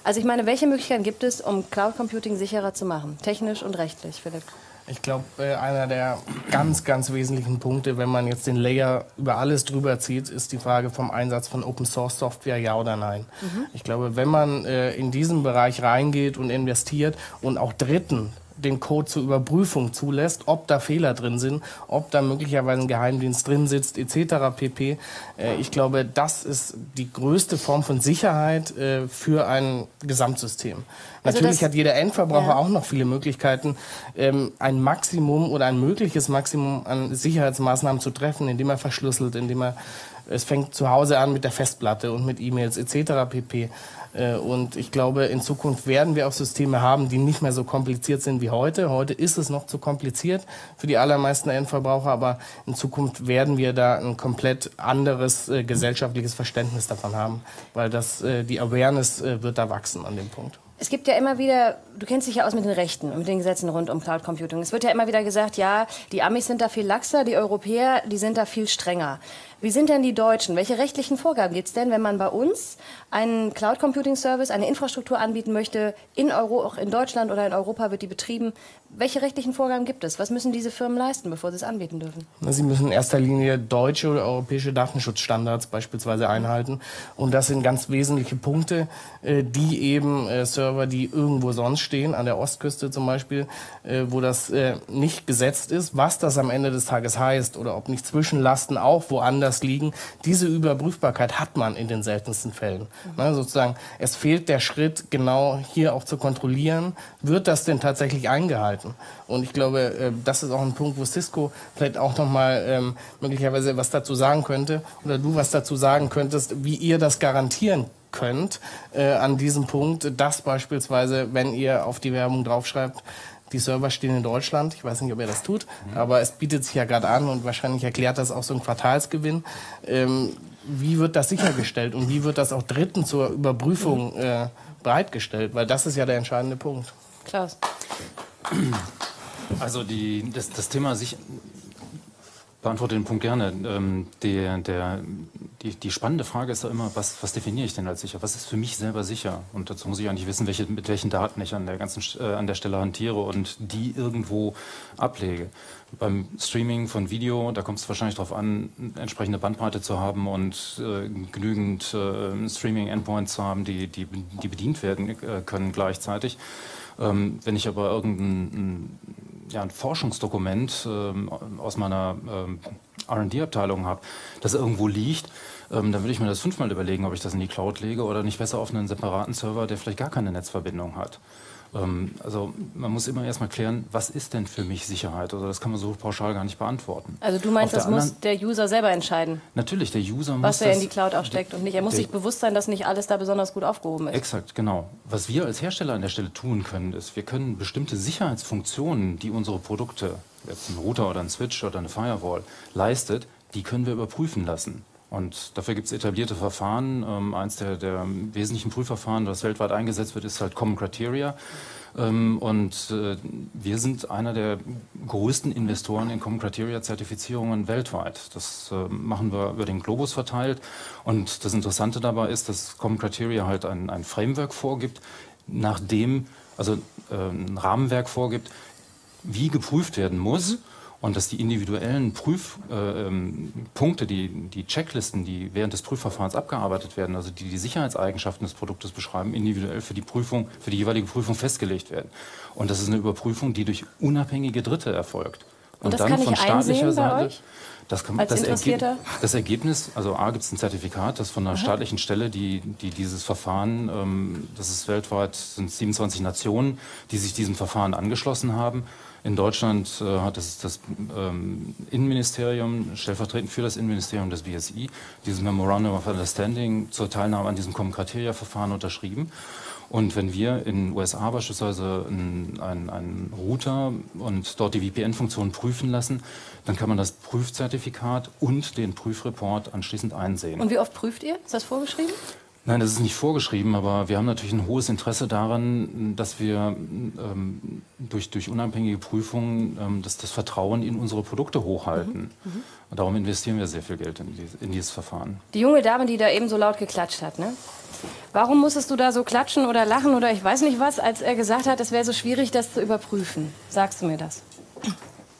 Also ich meine, welche Möglichkeiten gibt es, um Cloud Computing sicherer zu machen, technisch und rechtlich, Philipp? Ich glaube, äh, einer der ganz, ganz wesentlichen Punkte, wenn man jetzt den Layer über alles drüber zieht, ist die Frage vom Einsatz von Open Source Software, ja oder nein. Mhm. Ich glaube, wenn man äh, in diesen Bereich reingeht und investiert und auch Dritten den Code zur Überprüfung zulässt, ob da Fehler drin sind, ob da möglicherweise ein Geheimdienst drin sitzt, etc. pp. Äh, ich glaube, das ist die größte Form von Sicherheit äh, für ein Gesamtsystem. Also Natürlich hat jeder Endverbraucher ja. auch noch viele Möglichkeiten, ähm, ein Maximum oder ein mögliches Maximum an Sicherheitsmaßnahmen zu treffen, indem er verschlüsselt, indem er es fängt zu Hause an mit der Festplatte und mit E-Mails etc. pp. Äh, und ich glaube, in Zukunft werden wir auch Systeme haben, die nicht mehr so kompliziert sind wie heute. Heute ist es noch zu kompliziert für die allermeisten Endverbraucher, aber in Zukunft werden wir da ein komplett anderes äh, gesellschaftliches Verständnis davon haben, weil das, äh, die Awareness äh, wird da wachsen an dem Punkt. Es gibt ja immer wieder, du kennst dich ja aus mit den Rechten und mit den Gesetzen rund um Cloud Computing. Es wird ja immer wieder gesagt, ja, die Amis sind da viel laxer, die Europäer, die sind da viel strenger. Wie sind denn die Deutschen? Welche rechtlichen Vorgaben gibt es denn, wenn man bei uns einen Cloud Computing Service, eine Infrastruktur anbieten möchte, in Euro, auch in Deutschland oder in Europa wird die betrieben? Welche rechtlichen Vorgaben gibt es? Was müssen diese Firmen leisten, bevor sie es anbieten dürfen? Sie müssen in erster Linie deutsche oder europäische Datenschutzstandards beispielsweise einhalten. Und das sind ganz wesentliche Punkte, äh, die eben äh, Server, die irgendwo sonst stehen, an der Ostküste zum Beispiel, äh, wo das nicht gesetzt ist, was das am Ende des Tages heißt oder ob nicht Zwischenlasten auch woanders liegen. Diese Überprüfbarkeit hat man in den seltensten Fällen. Mhm. sozusagen, es fehlt der Schritt, genau hier auch zu kontrollieren, wird das denn tatsächlich eingehalten? halten. Und ich glaube, äh, das ist auch ein Punkt, wo Cisco vielleicht auch noch mal ähm, möglicherweise was dazu sagen könnte oder du was dazu sagen könntest, wie ihr das garantieren könnt äh, an diesem Punkt, dass beispielsweise, wenn ihr auf die Werbung draufschreibt, die Server stehen in Deutschland. Ich weiß nicht, ob ihr das tut, mhm. aber es bietet sich ja gerade an und wahrscheinlich erklärt das auch so ein Quartalsgewinn. Ähm, wie wird das sichergestellt und wie wird das auch Dritten zur Überprüfung äh, bereitgestellt? Weil das ist ja der entscheidende Punkt. Klaus. Also die, das, das Thema sich beantworte den Punkt gerne. Ähm, der, der, die, die, spannende Frage ist ja immer, was, was, definiere ich denn als sicher? Was ist für mich selber sicher? Und dazu muss ich eigentlich wissen, welche, mit welchen Daten ich an der ganzen äh, an der Stelle hantiere und die irgendwo ablege. Beim Streaming von Video, da kommt es wahrscheinlich darauf an, entsprechende Bandbreite zu haben und äh, genügend äh, Streaming-Endpoints zu haben, die, die, die bedient werden äh, können gleichzeitig. Ähm, wenn ich aber irgendein ja, ein Forschungsdokument ähm, aus meiner ähm, RD-Abteilung habe, das irgendwo liegt, ähm, dann würde ich mir das fünfmal überlegen, ob ich das in die Cloud lege oder nicht besser auf einen separaten Server, der vielleicht gar keine Netzverbindung hat. Ähm, also man muss immer erstmal klären, was ist denn für mich Sicherheit? Also das kann man so pauschal gar nicht beantworten. Also du meinst, das muss der User selber entscheiden? Natürlich, der User muss Was er in die Cloud auch steckt und nicht. Er muss sich bewusst sein, dass nicht alles da besonders gut aufgehoben ist. Exakt, genau. Was wir als Hersteller an der Stelle tun können, ist, wir können bestimmte Sicherheitsfunktionen, die unsere Produkte, jetzt ein Router oder ein Switch oder eine Firewall, leistet, die können wir überprüfen lassen. Und dafür gibt es etablierte Verfahren. Ähm, eins der, der, wesentlichen Prüfverfahren, das weltweit eingesetzt wird, ist halt Common Criteria. Ähm, und äh, wir sind einer der größten Investoren in Common Criteria Zertifizierungen weltweit. Das äh, machen wir über den Globus verteilt. Und das Interessante dabei ist, dass Common Criteria halt ein, ein Framework vorgibt, nach dem, also äh, ein Rahmenwerk vorgibt, wie geprüft werden muss. Mhm und dass die individuellen Prüfpunkte, äh, die, die Checklisten, die während des Prüfverfahrens abgearbeitet werden, also die die Sicherheitseigenschaften des Produktes beschreiben, individuell für die Prüfung, für die jeweilige Prüfung festgelegt werden. Und das ist eine Überprüfung, die durch unabhängige Dritte erfolgt. Und, Und das dann kann von ich staatlicher Seite. Das, kann, das, Ergeb das, Ergebnis, also A gibt es ein Zertifikat, das von einer Aha. staatlichen Stelle, die, die dieses Verfahren, ähm, das ist weltweit, sind 27 Nationen, die sich diesem Verfahren angeschlossen haben. In Deutschland äh, hat das, das ähm, Innenministerium, stellvertretend für das Innenministerium des BSI, dieses Memorandum of Understanding zur Teilnahme an diesem Common-Criteria-Verfahren unterschrieben. Und wenn wir in den USA beispielsweise einen, einen Router und dort die VPN-Funktion prüfen lassen, dann kann man das Prüfzertifikat und den Prüfreport anschließend einsehen. Und wie oft prüft ihr? Ist das vorgeschrieben? Nein, das ist nicht vorgeschrieben, aber wir haben natürlich ein hohes Interesse daran, dass wir ähm, durch, durch unabhängige Prüfungen ähm, das, das Vertrauen in unsere Produkte hochhalten. Mhm. Mhm. Und darum investieren wir sehr viel Geld in, die, in dieses Verfahren. Die junge Dame, die da eben so laut geklatscht hat, ne? Warum musstest du da so klatschen oder lachen oder ich weiß nicht was, als er gesagt hat, es wäre so schwierig, das zu überprüfen? Sagst du mir das?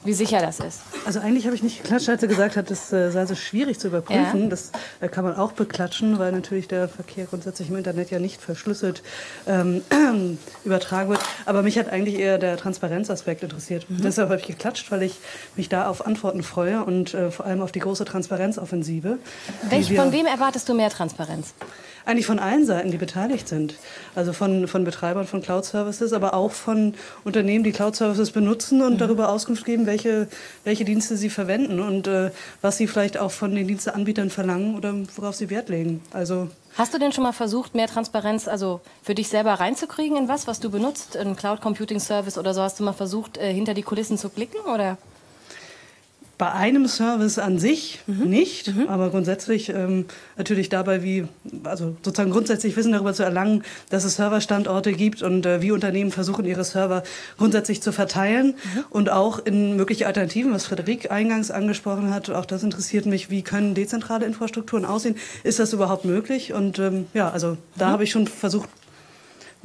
Wie sicher das ist. Also eigentlich habe ich nicht geklatscht, als er gesagt hat, das äh, sei so schwierig zu überprüfen. Ja. Das äh, kann man auch beklatschen, weil natürlich der Verkehr grundsätzlich im Internet ja nicht verschlüsselt ähm, übertragen wird. Aber mich hat eigentlich eher der Transparenzaspekt interessiert. Mhm. Deshalb habe ich geklatscht, weil ich mich da auf Antworten freue und äh, vor allem auf die große Transparenzoffensive. Welch, von wem erwartest du mehr Transparenz? Eigentlich von allen Seiten, die beteiligt sind. Also von, von Betreibern von Cloud-Services, aber auch von Unternehmen, die Cloud-Services benutzen und mhm. darüber Auskunft geben, welche, welche Dienste sie verwenden und äh, was sie vielleicht auch von den Diensteanbietern verlangen oder worauf sie Wert legen. Also Hast du denn schon mal versucht, mehr Transparenz also für dich selber reinzukriegen in was, was du benutzt, ein Cloud Computing Service oder so? Hast du mal versucht, äh, hinter die Kulissen zu blicken oder? Bei einem Service an sich mhm. nicht, mhm. aber grundsätzlich ähm, natürlich dabei, wie, also sozusagen grundsätzlich Wissen darüber zu erlangen, dass es Serverstandorte gibt und äh, wie Unternehmen versuchen, ihre Server grundsätzlich zu verteilen mhm. und auch in mögliche Alternativen, was Frederik eingangs angesprochen hat. Auch das interessiert mich, wie können dezentrale Infrastrukturen aussehen? Ist das überhaupt möglich? Und ähm, ja, also da mhm. habe ich schon versucht,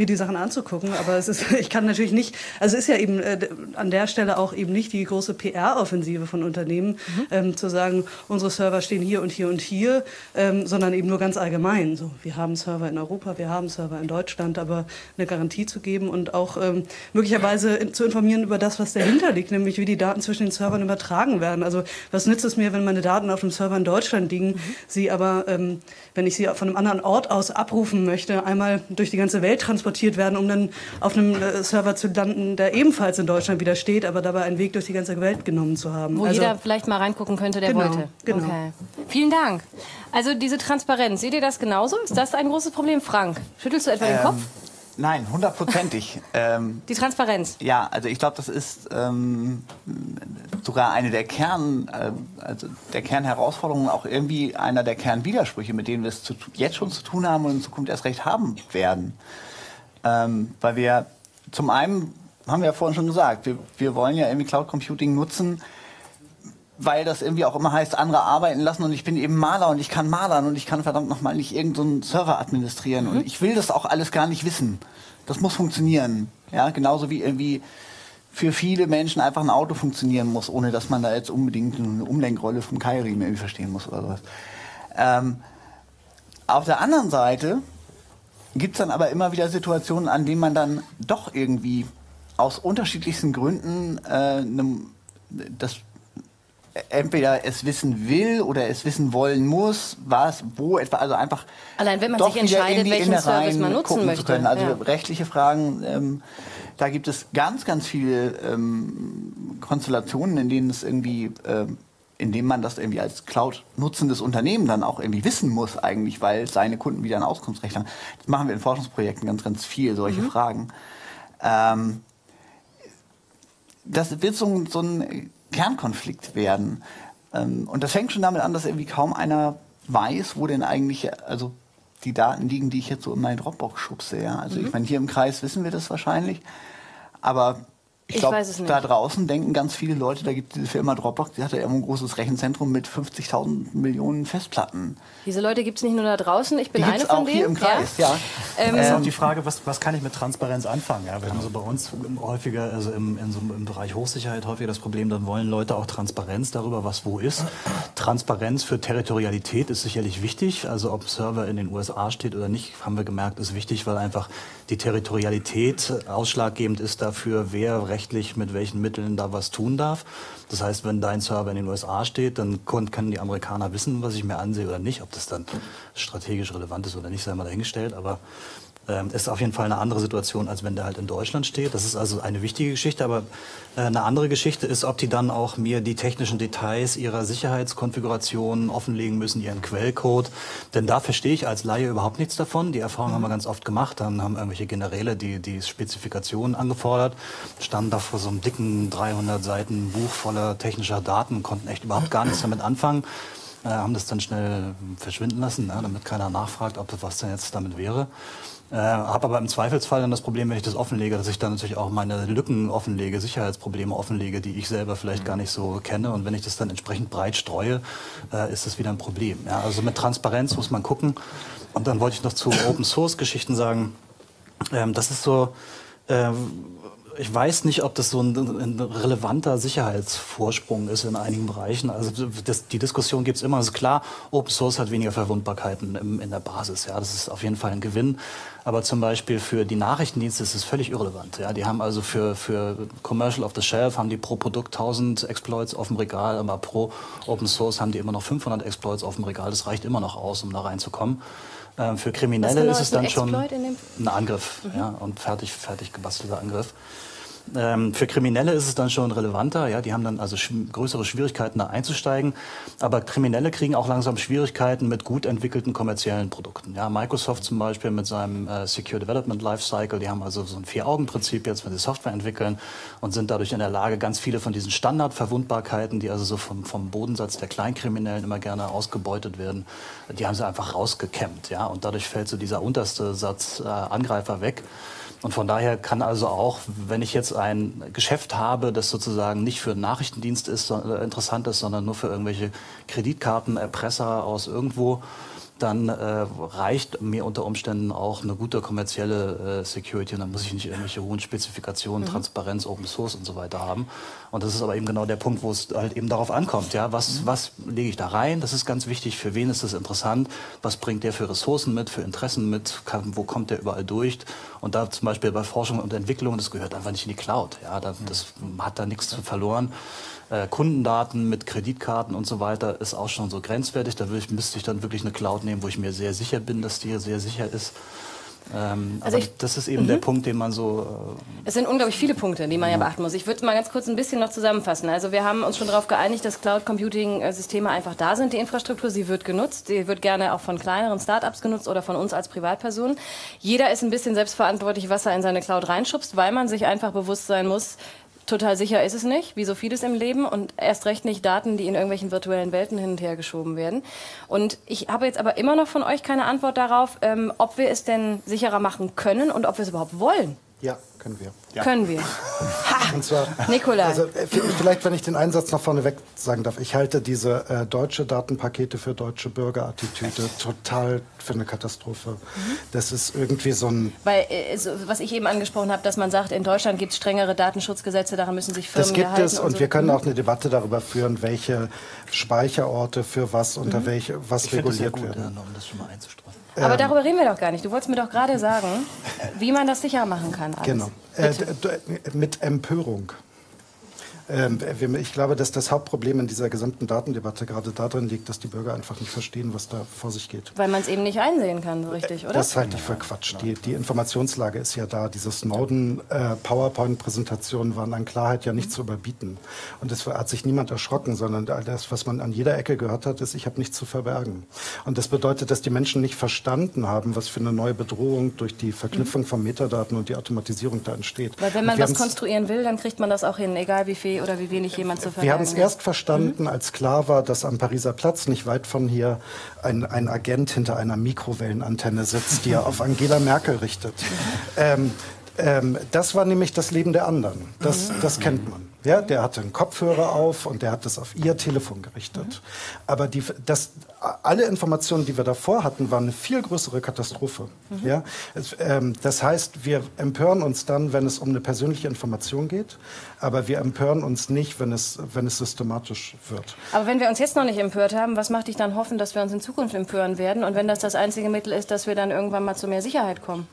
mir die Sachen anzugucken. Aber es ist, ich kann natürlich nicht, also es ist ja eben äh, an der Stelle auch eben nicht die große PR-Offensive von Unternehmen, mhm. ähm, zu sagen, unsere Server stehen hier und hier und hier, ähm, sondern eben nur ganz allgemein. So, wir haben Server in Europa, wir haben Server in Deutschland, aber eine Garantie zu geben und auch ähm, möglicherweise in, zu informieren über das, was dahinter liegt, nämlich wie die Daten zwischen den Servern übertragen werden. Also was nützt es mir, wenn meine Daten auf einem Server in Deutschland liegen, mhm. sie aber, ähm, wenn ich sie von einem anderen Ort aus abrufen möchte, einmal durch die ganze Welt transportieren, transportiert werden, um dann auf einem äh, Server zu landen, der ebenfalls in Deutschland wieder steht, aber dabei einen Weg durch die ganze Welt genommen zu haben. Wo also, jeder vielleicht mal reingucken könnte, der genau, wollte. Genau. Okay. Vielen Dank. Also diese Transparenz, seht ihr das genauso? Ist das ein großes Problem, Frank? Schüttelst du etwa ähm, den Kopf? Nein, hundertprozentig. ähm, die Transparenz. Ja, also ich glaube, das ist ähm, sogar eine der Kern, äh, also der Kernherausforderungen, auch irgendwie einer der Kernwidersprüche, mit denen wir es zu, jetzt schon zu tun haben und in Zukunft erst recht haben werden. Ähm, weil wir zum einen, haben wir ja vorhin schon gesagt, wir, wir wollen ja irgendwie Cloud Computing nutzen, weil das irgendwie auch immer heißt, andere arbeiten lassen und ich bin eben Maler und ich kann malern und ich kann verdammt nochmal nicht irgendeinen so Server administrieren mhm. und ich will das auch alles gar nicht wissen. Das muss funktionieren. Ja, genauso wie irgendwie für viele Menschen einfach ein Auto funktionieren muss, ohne dass man da jetzt unbedingt eine Umlenkrolle vom Keilriemen irgendwie verstehen muss oder sowas. Ähm, auf der anderen Seite gibt es dann aber immer wieder Situationen, an denen man dann doch irgendwie aus unterschiedlichsten Gründen äh, ne, das entweder es wissen will oder es wissen wollen muss, was, wo etwa, also einfach. Allein wenn man sich entscheidet, welchen Service man nutzen möchte. Also ja. rechtliche Fragen, ähm, da gibt es ganz, ganz viele ähm, Konstellationen, in denen es irgendwie ähm, indem man das irgendwie als Cloud-nutzendes Unternehmen dann auch irgendwie wissen muss eigentlich, weil seine Kunden wieder ein Auskunftsrecht haben. Das machen wir in Forschungsprojekten ganz, ganz viel, solche mhm. Fragen. Ähm, das wird so, so ein Kernkonflikt werden. Ähm, und das fängt schon damit an, dass irgendwie kaum einer weiß, wo denn eigentlich, also die Daten liegen, die ich jetzt so in meinen Dropbox schubse. Ja? Also mhm. ich meine, hier im Kreis wissen wir das wahrscheinlich. Aber ich glaube, da draußen denken ganz viele Leute, da gibt es diese Firma Dropbox, die hat ja immer ein großes Rechenzentrum mit 50.000 Millionen Festplatten. Diese Leute gibt es nicht nur da draußen, ich bin die eine von auch denen. hier im Kreis, ja. ja. Ähm, das ist auch die Frage, was, was kann ich mit Transparenz anfangen? Ja, wir haben so bei uns häufiger, also im, in so, im Bereich Hochsicherheit häufiger das Problem, dann wollen Leute auch Transparenz darüber, was wo ist. Transparenz für Territorialität ist sicherlich wichtig. Also ob Server in den USA steht oder nicht, haben wir gemerkt, ist wichtig, weil einfach die Territorialität ausschlaggebend ist dafür, wer rechtlich mit welchen Mitteln da was tun darf. Das heißt, wenn dein Server in den USA steht, dann können die Amerikaner wissen, was ich mir ansehe oder nicht. Ob das dann strategisch relevant ist oder nicht, sei mal dahingestellt. Aber ist auf jeden Fall eine andere Situation, als wenn der halt in Deutschland steht. Das ist also eine wichtige Geschichte, aber äh, eine andere Geschichte ist, ob die dann auch mir die technischen Details ihrer Sicherheitskonfiguration offenlegen müssen, ihren Quellcode. Denn da verstehe ich als Laie überhaupt nichts davon. Die Erfahrung haben wir ganz oft gemacht. Dann haben irgendwelche Generäle die, die Spezifikationen angefordert, standen da vor so einem dicken 300 Seiten Buch voller technischer Daten, konnten echt überhaupt gar nichts damit anfangen. Äh, haben das dann schnell verschwinden lassen, ne, damit keiner nachfragt, ob das was denn jetzt damit wäre. Äh, habe aber im Zweifelsfall dann das Problem, wenn ich das offenlege, dass ich dann natürlich auch meine Lücken offenlege, Sicherheitsprobleme offenlege, die ich selber vielleicht gar nicht so kenne. Und wenn ich das dann entsprechend breit streue, äh, ist das wieder ein Problem. Ja, also mit Transparenz muss man gucken. Und dann wollte ich noch zu Open Source Geschichten sagen, ähm, das ist so, ähm, ich weiß nicht, ob das so ein, ein, relevanter Sicherheitsvorsprung ist in einigen Bereichen. Also das, die Diskussion gibt es immer. Es ist klar, Open Source hat weniger Verwundbarkeiten im, in der Basis. Ja, das ist auf jeden Fall ein Gewinn. Aber zum Beispiel für die Nachrichtendienste ist es völlig irrelevant. Ja, die haben also für, für Commercial of the Shelf haben die pro Produkt 1000 Exploits auf dem Regal, aber pro Open Source haben die immer noch 500 Exploits auf dem Regal. Das reicht immer noch aus, um da reinzukommen. Ähm, für Kriminelle genau ist es dann schon ein Angriff mhm. ja, und fertig, fertig gebastelter Angriff. Ähm, für Kriminelle ist es dann schon relevanter. Ja, die haben dann also sch größere Schwierigkeiten, da einzusteigen. Aber Kriminelle kriegen auch langsam Schwierigkeiten mit gut entwickelten kommerziellen Produkten. Ja, Microsoft zum Beispiel mit seinem äh, Secure Development Lifecycle, die haben also so ein Vier-Augen-Prinzip jetzt, wenn sie Software entwickeln und sind dadurch in der Lage, ganz viele von diesen Standardverwundbarkeiten, die also so vom, vom Bodensatz der Kleinkriminellen immer gerne ausgebeutet werden, die haben sie einfach rausgekämmt. Ja, und dadurch fällt so dieser unterste Satz äh, Angreifer weg. Und von daher kann also auch, wenn ich jetzt ein Geschäft habe, das sozusagen nicht für Nachrichtendienst ist, äh, interessant ist, sondern nur für irgendwelche Kreditkartenerpresser aus irgendwo, dann äh, reicht mir unter Umständen auch eine gute kommerzielle äh, Security und dann muss ich nicht irgendwelche hohen Spezifikationen, mhm. Transparenz, Open Source und so weiter haben. Und das ist aber eben genau der Punkt, wo es halt eben darauf ankommt. Ja, was, mhm. was lege ich da rein? Das ist ganz wichtig. Für wen ist das interessant? Was bringt der für Ressourcen mit, für Interessen mit? Kann, wo kommt der überall durch? Und da zum Beispiel bei Forschung und Entwicklung, das gehört einfach nicht in die Cloud. Ja, das, das hat da nichts zu verloren äh, Kundendaten mit Kreditkarten und so weiter ist auch schon so grenzwertig. Da ich, müsste ich dann wirklich eine Cloud nehmen, wo ich mir sehr sicher bin, dass die sehr sicher ist. Ähm, also ich, das ist eben -hmm. der Punkt, den man so. Äh es sind unglaublich viele Punkte, die man ja, ja beachten muss. Ich würde mal ganz kurz ein bisschen noch zusammenfassen. Also wir haben uns schon darauf geeinigt, dass Cloud Computing Systeme einfach da sind. Die Infrastruktur, sie wird genutzt. Sie wird gerne auch von kleineren Startups genutzt oder von uns als Privatpersonen. Jeder ist ein bisschen selbstverantwortlich, was er in seine Cloud reinschubst, weil man sich einfach bewusst sein muss, Total sicher ist es nicht, wie so vieles im Leben und erst recht nicht Daten, die in irgendwelchen virtuellen Welten hin und her geschoben werden. Und ich habe jetzt aber immer noch von euch keine Antwort darauf, ähm, ob wir es denn sicherer machen können und ob wir es überhaupt wollen. Ja, können wir. Ja. Können wir. Ha! Und zwar, Nikolai. Also, äh, vielleicht, wenn ich den Einsatz noch vorneweg sagen darf. Ich halte diese äh, deutsche Datenpakete für deutsche Bürgerattitüde total für eine Katastrophe. Mhm. Das ist irgendwie so ein... Weil, äh, so, was ich eben angesprochen habe, dass man sagt, in Deutschland gibt es strengere Datenschutzgesetze, daran müssen sich Firmen Das gibt es und, und so. wir können mhm. auch eine Debatte darüber führen, welche Speicherorte für was unter mhm. welche was ich reguliert gut, werden. Ja, um das schon mal einzustreuen. Aber ähm, darüber reden wir doch gar nicht. Du wolltest mir doch gerade sagen, wie man das sicher machen kann. Alles. Genau. Äh, mit Empörung. Ähm, ich glaube, dass das Hauptproblem in dieser gesamten Datendebatte gerade darin liegt, dass die Bürger einfach nicht verstehen, was da vor sich geht. Weil man es eben nicht einsehen kann, so richtig, oder? Das halte ich für Quatsch. Die, die Informationslage ist ja da. Diese Snowden-PowerPoint-Präsentationen waren an Klarheit ja nicht mhm. zu überbieten. Und es hat sich niemand erschrocken, sondern das, was man an jeder Ecke gehört hat, ist, ich habe nichts zu verbergen. Und das bedeutet, dass die Menschen nicht verstanden haben, was für eine neue Bedrohung durch die Verknüpfung mhm. von Metadaten und die Automatisierung da entsteht. Weil wenn man was konstruieren will, dann kriegt man das auch hin, egal wie viel oder wie wenig jemand zu verbergen Wir haben es erst verstanden, mhm. als klar war, dass am Pariser Platz, nicht weit von hier, ein, ein Agent hinter einer Mikrowellenantenne sitzt, die er auf Angela Merkel richtet. Ähm, ähm, das war nämlich das Leben der anderen. Das, mhm. das kennt man. Ja, der hatte einen Kopfhörer auf und der hat das auf ihr Telefon gerichtet. Mhm. Aber die, das, alle Informationen, die wir davor hatten, waren eine viel größere Katastrophe. Mhm. Ja? Es, ähm, das heißt, wir empören uns dann, wenn es um eine persönliche Information geht, aber wir empören uns nicht, wenn es, wenn es systematisch wird. Aber wenn wir uns jetzt noch nicht empört haben, was macht dich dann hoffen, dass wir uns in Zukunft empören werden? Und wenn das das einzige Mittel ist, dass wir dann irgendwann mal zu mehr Sicherheit kommen?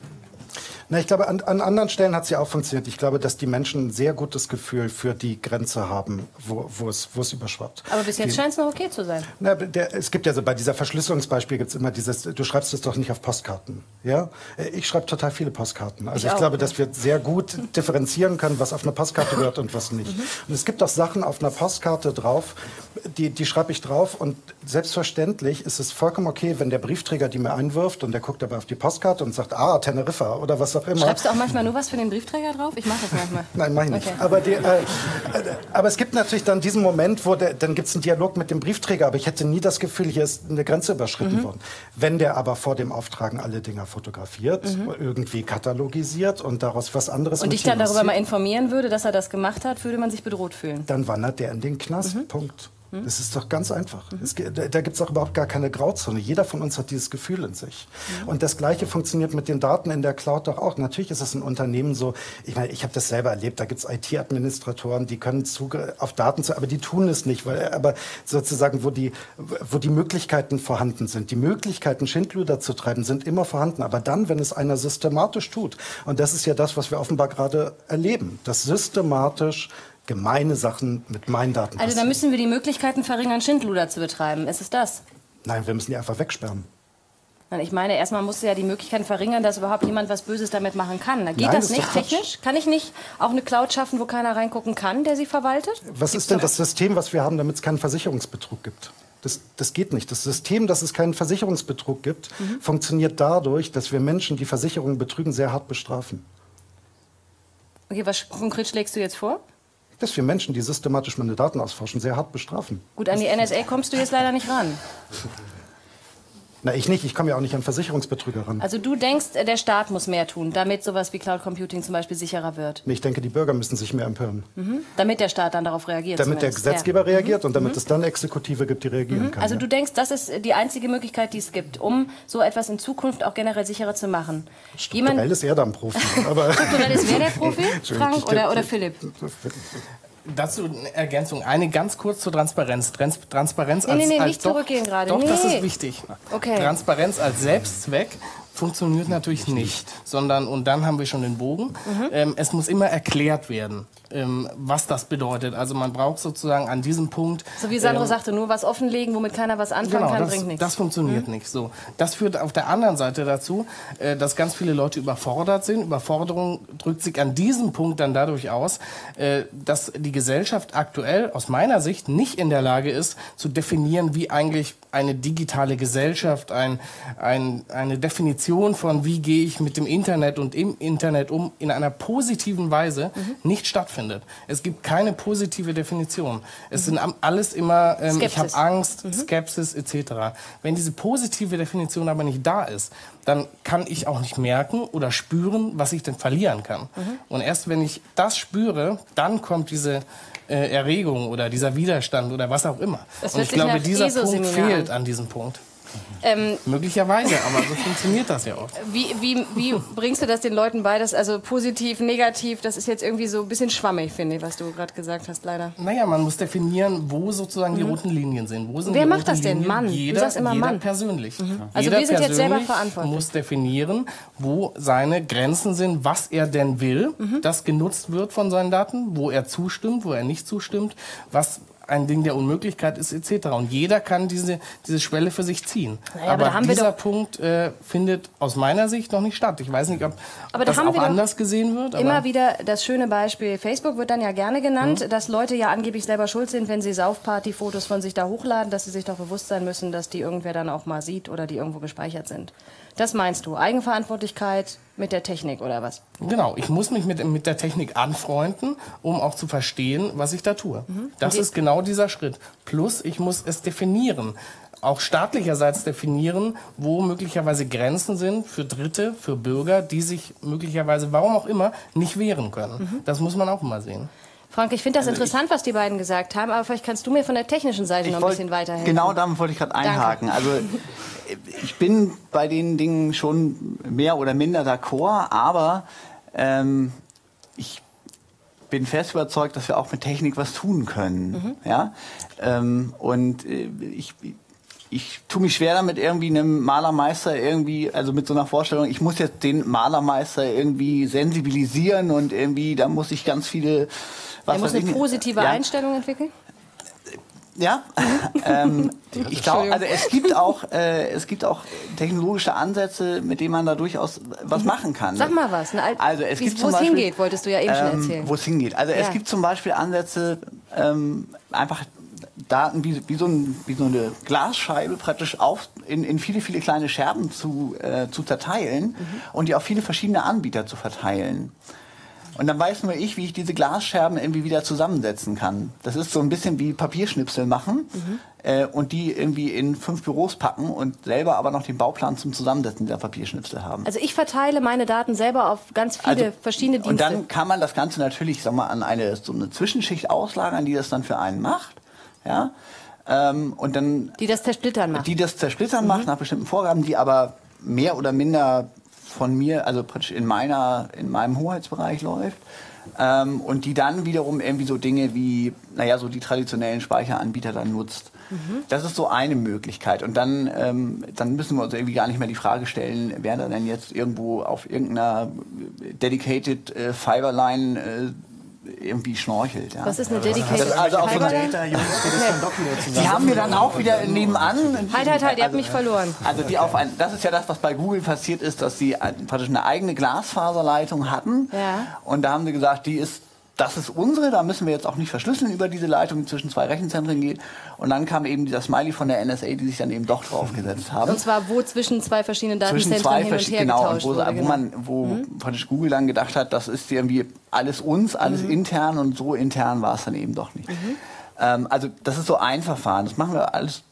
Na, ich glaube, an, an anderen Stellen hat es ja auch funktioniert. Ich glaube, dass die Menschen ein sehr gutes Gefühl für die Grenze haben, wo, wo, es, wo es überschwappt. Aber bis jetzt scheint es noch okay zu sein. Na, der, es gibt ja so, bei dieser Verschlüsselungsbeispiel gibt es immer dieses, du schreibst es doch nicht auf Postkarten. Ja? Ich schreibe total viele Postkarten. Also ich, ich auch, glaube, ja. dass wir sehr gut differenzieren können, was auf einer Postkarte gehört und was nicht. Mhm. Und es gibt auch Sachen auf einer Postkarte drauf, die, die schreibe ich drauf und selbstverständlich ist es vollkommen okay, wenn der Briefträger die mir einwirft und der guckt dabei auf die Postkarte und sagt, ah, Teneriffa oder was auch immer. Schreibst du auch manchmal nur was für den Briefträger drauf? Ich mache das manchmal. Nein, mache ich nicht. Okay. Aber, die, äh, aber es gibt natürlich dann diesen Moment, wo der, dann gibt es einen Dialog mit dem Briefträger, aber ich hätte nie das Gefühl, hier ist eine Grenze überschritten mhm. worden. Wenn der aber vor dem Auftragen alle Dinger fotografiert, mhm. irgendwie katalogisiert und daraus was anderes Und dich dann darüber mal informieren würde, dass er das gemacht hat, würde man sich bedroht fühlen. Dann wandert der in den Knast. Mhm. Punkt. Hm? Das ist doch ganz einfach. Mhm. Es, da gibt es auch überhaupt gar keine Grauzone. Jeder von uns hat dieses Gefühl in sich. Mhm. Und das Gleiche funktioniert mit den Daten in der Cloud doch auch. Natürlich ist es ein Unternehmen so, ich meine, ich habe das selber erlebt, da gibt es IT-Administratoren, die können Zugriff auf Daten, zu, aber die tun es nicht, weil, aber sozusagen, wo die, wo die Möglichkeiten vorhanden sind. Die Möglichkeiten, Schindluder zu treiben, sind immer vorhanden. Aber dann, wenn es einer systematisch tut, und das ist ja das, was wir offenbar gerade erleben, dass systematisch gemeine Sachen mit meinen Daten Also da müssen wir die Möglichkeiten verringern, Schindluder zu betreiben. Ist es das? Nein, wir müssen die einfach wegsperren. Ich meine, erstmal musst du ja die Möglichkeiten verringern, dass überhaupt jemand was Böses damit machen kann. Geht Nein, das, das nicht technisch? Kann ich nicht auch eine Cloud schaffen, wo keiner reingucken kann, der sie verwaltet? Was Gibt's ist denn das System, was wir haben, damit es keinen Versicherungsbetrug gibt? Das, das, geht nicht. Das System, dass es keinen Versicherungsbetrug gibt, mhm. funktioniert dadurch, dass wir Menschen, die Versicherungen betrügen, sehr hart bestrafen. Okay, was konkret schlägst du jetzt vor? Dass wir Menschen, die systematisch meine Daten ausforschen, sehr hart bestrafen. Gut, an die NSA kommst du jetzt leider nicht ran. Na, ich nicht. Ich komme ja auch nicht an Versicherungsbetrüger ran. Also du denkst, der Staat muss mehr tun, damit sowas wie Cloud Computing zum Beispiel sicherer wird? Nee, ich denke, die Bürger müssen sich mehr empören. Mhm. Damit der Staat dann darauf reagiert? Damit zumindest. der Gesetzgeber ja. reagiert und damit mhm. es dann Exekutive gibt, die reagieren mhm. kann. Also ja. du denkst, das ist die einzige Möglichkeit, die es gibt, um so etwas in Zukunft auch generell sicherer zu machen? Strukturell Jemand ist er dann Profi. Strukturell ist wer der Profi? Frank oder, oder Philipp? Dazu eine Ergänzung. Eine ganz kurz zur Transparenz. Trans Transparenz nee, als, nee, nee, als nicht doch, zurückgehen gerade. Doch, nee. das ist wichtig. Okay. Transparenz als Selbstzweck funktioniert natürlich nicht, sondern und dann haben wir schon den Bogen. Mhm. Ähm, es muss immer erklärt werden ähm, was das bedeutet. Also man braucht sozusagen an diesem Punkt. So wie Sandro ähm, sagte, nur was offenlegen, womit keiner was anfangen genau, kann, das, bringt nichts. Das funktioniert mhm. nicht. So, das führt auf der anderen Seite dazu, äh, dass ganz viele Leute überfordert sind. Überforderung drückt sich an diesem Punkt dann dadurch aus, äh, dass die Gesellschaft aktuell aus meiner Sicht nicht in der Lage ist, zu definieren, wie eigentlich eine digitale Gesellschaft, ein, ein, eine Definition von, wie gehe ich mit dem Internet und im Internet um, in einer positiven Weise mhm. nicht stattfindet. Es gibt keine positive Definition. Es mhm. sind alles immer, ähm, ich habe Angst, mhm. Skepsis etc. Wenn diese positive Definition aber nicht da ist, dann kann ich auch nicht merken oder spüren, was ich denn verlieren kann. Mhm. Und erst wenn ich das spüre, dann kommt diese äh, Erregung oder dieser Widerstand oder was auch immer. Und ich glaube, dieser Punkt fehlt an diesem Punkt. Ähm, Möglicherweise, aber so funktioniert das ja oft. Wie, wie, wie bringst du das den Leuten bei? Dass, also positiv, negativ, das ist jetzt irgendwie so ein bisschen schwammig, finde ich, was du gerade gesagt hast, leider. Naja, man muss definieren, wo sozusagen mhm. die roten Linien sind. Wo sind Wer macht das denn? Mann? Jeder, du sagst immer jeder Mann. persönlich. Mhm. Also jeder wir sind jetzt selber verantwortlich. muss definieren, wo seine Grenzen sind, was er denn will, mhm. das genutzt wird von seinen Daten, wo er zustimmt, wo er nicht zustimmt, was ein Ding der Unmöglichkeit ist etc. Und jeder kann diese, diese Schwelle für sich ziehen. Naja, aber, aber dieser Punkt äh, findet aus meiner Sicht noch nicht statt. Ich weiß nicht, ob, ob das auch anders gesehen wird. immer wieder das schöne Beispiel, Facebook wird dann ja gerne genannt, mhm. dass Leute ja angeblich selber schuld sind, wenn sie Saufparty-Fotos von sich da hochladen, dass sie sich doch bewusst sein müssen, dass die irgendwer dann auch mal sieht oder die irgendwo gespeichert sind. Das meinst du? Eigenverantwortlichkeit mit der Technik oder was? Genau, ich muss mich mit, mit der Technik anfreunden, um auch zu verstehen, was ich da tue. Mhm. Das ist genau dieser Schritt. Plus, ich muss es definieren auch staatlicherseits definieren, wo möglicherweise Grenzen sind für Dritte, für Bürger, die sich möglicherweise, warum auch immer, nicht wehren können. Mhm. Das muss man auch immer sehen. Frank, ich finde das also interessant, was die beiden gesagt haben, aber vielleicht kannst du mir von der technischen Seite noch ein bisschen weiterhelfen. Genau damit wollte ich gerade einhaken. Danke. Also ich bin bei den Dingen schon mehr oder minder d'accord, aber ähm, ich bin fest überzeugt, dass wir auch mit Technik was tun können. Mhm. Ja? Ähm, und äh, ich, ich tue mich schwer damit, irgendwie einem Malermeister irgendwie, also mit so einer Vorstellung, ich muss jetzt den Malermeister irgendwie sensibilisieren und irgendwie, da muss ich ganz viele. Was er muss eine positive ja. Einstellung entwickeln? Ja, ähm, ich glaube, also es gibt auch äh, es gibt auch technologische Ansätze, mit denen man da durchaus was mhm. machen kann. Sag mal was. Ne? Also es gibt wo es hingeht, wolltest du ja eben ähm, schon erzählen. Wo es hingeht. Also ja. es gibt zum Beispiel Ansätze, ähm, einfach Daten wie, wie, so ein, wie so eine Glasscheibe praktisch auf, in, in viele, viele kleine Scherben zu, äh, zu zerteilen mhm. und die auf viele verschiedene Anbieter zu verteilen. Und dann weiß nur ich, wie ich diese Glasscherben irgendwie wieder zusammensetzen kann. Das ist so ein bisschen wie Papierschnipsel machen mhm. äh, und die irgendwie in fünf Büros packen und selber aber noch den Bauplan zum Zusammensetzen dieser Papierschnipsel haben. Also ich verteile meine Daten selber auf ganz viele also, verschiedene Dienste. Und dann kann man das Ganze natürlich sag mal, an eine, so eine Zwischenschicht auslagern, die das dann für einen macht. Ja? Ähm, und dann, die das zersplittern macht. Die das zersplittern mhm. macht nach bestimmten Vorgaben, die aber mehr oder minder von mir, also praktisch in, meiner, in meinem Hoheitsbereich läuft. Ähm, und die dann wiederum irgendwie so Dinge wie, naja, so die traditionellen Speicheranbieter dann nutzt. Mhm. Das ist so eine Möglichkeit. Und dann, ähm, dann müssen wir uns irgendwie gar nicht mehr die Frage stellen, wer da denn jetzt irgendwo auf irgendeiner dedicated äh, Fiberline äh, irgendwie schnorchelt. Ja. Was ist eine dedicated also auf so eine Die haben mir dann auch wieder nebenan. Halt, halt, halt, ihr habt mich verloren. Also die auf ein, das ist ja das, was bei Google passiert ist, dass sie praktisch eine eigene Glasfaserleitung hatten. Ja. Und da haben sie gesagt, die ist das ist unsere, da müssen wir jetzt auch nicht verschlüsseln über diese Leitung, die zwischen zwei Rechenzentren geht. Und dann kam eben dieser Smiley von der NSA, die sich dann eben doch draufgesetzt haben. Und zwar wo zwischen zwei verschiedenen Datenzentren zwei hin und her genau, getauscht wo, wurde, wo genau. man, wo mhm. praktisch Google dann gedacht hat, das ist irgendwie alles uns, alles mhm. intern und so intern war es dann eben doch nicht. Mhm. Ähm, also das ist so ein Verfahren. Das machen wir alles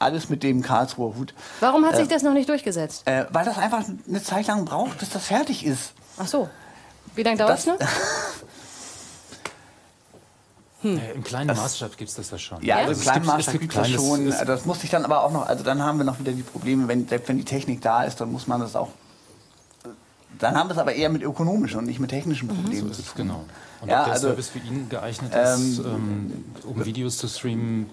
alles mit dem Karlsruher Hut. Warum hat sich äh, das noch nicht durchgesetzt? Äh, weil das einfach eine Zeit lang braucht, bis das fertig ist. Ach so. Wie lange dauert es noch? Hm. Im kleinen das, Maßstab gibt es das ja schon. Ja, also im kleinen Maßstab gibt es das schon. Das muss sich dann aber auch noch, also dann haben wir noch wieder die Probleme, wenn, selbst wenn die Technik da ist, dann muss man das auch. Dann haben wir es aber eher mit ökonomischen und nicht mit technischen mhm. Problemen mhm. so zu tun. Genau. Und ja, ob der also, Service für ihn geeignet ist, ähm, ähm, um Videos zu streamen,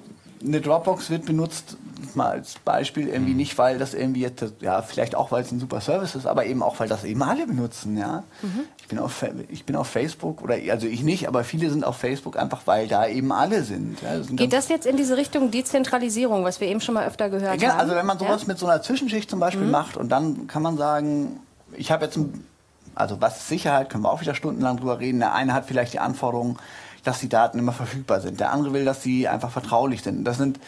eine Dropbox wird benutzt, mal als Beispiel, irgendwie mhm. nicht, weil das irgendwie jetzt, ja, vielleicht auch, weil es ein super Service ist, aber eben auch, weil das eben alle benutzen, ja. Mhm. Ich, bin auf, ich bin auf Facebook, oder also ich nicht, aber viele sind auf Facebook einfach, weil da eben alle sind. Ja. Das sind Geht das jetzt in diese Richtung Dezentralisierung, was wir eben schon mal öfter gehört ja, haben? Also wenn man sowas ja? mit so einer Zwischenschicht zum Beispiel mhm. macht und dann kann man sagen, ich habe jetzt ein, also was Sicherheit, können wir auch wieder stundenlang drüber reden. Der eine hat vielleicht die Anforderungen, dass die Daten immer verfügbar sind. Der andere will, dass sie einfach vertraulich sind. Das sind,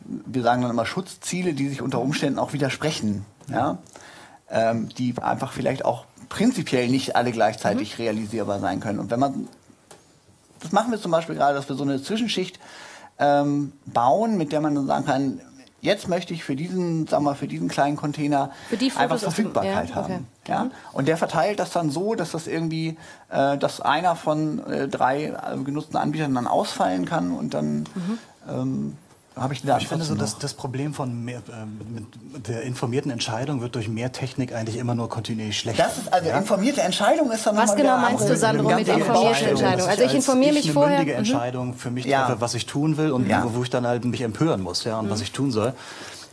wir sagen dann immer Schutzziele, die sich unter Umständen auch widersprechen. Ja? Ähm, die einfach vielleicht auch prinzipiell nicht alle gleichzeitig mhm. realisierbar sein können. Und wenn man, das machen wir zum Beispiel gerade, dass wir so eine Zwischenschicht ähm, bauen, mit der man dann sagen kann, jetzt möchte ich für diesen, sagen wir, für diesen kleinen Container einfach Verfügbarkeit ja, okay. haben. Ja? Und der verteilt das dann so, dass das irgendwie, äh, dass einer von äh, drei äh, genutzten Anbietern dann ausfallen kann und dann mhm. ähm, habe ich, ich finde so, dass das Problem von mehr, äh, der informierten Entscheidung wird durch mehr Technik eigentlich immer nur kontinuierlich schlechter. Das ist also ja? informierte Entscheidung ist dann Was genau meinst du, Sandro, mit informierter Entscheidung? Also ich informiere mich eine vorher. Eine mündige mhm. Entscheidung für mich ja. treffe, was ich tun will und ja. wo ich dann halt mich empören muss, ja, und mhm. was ich tun soll.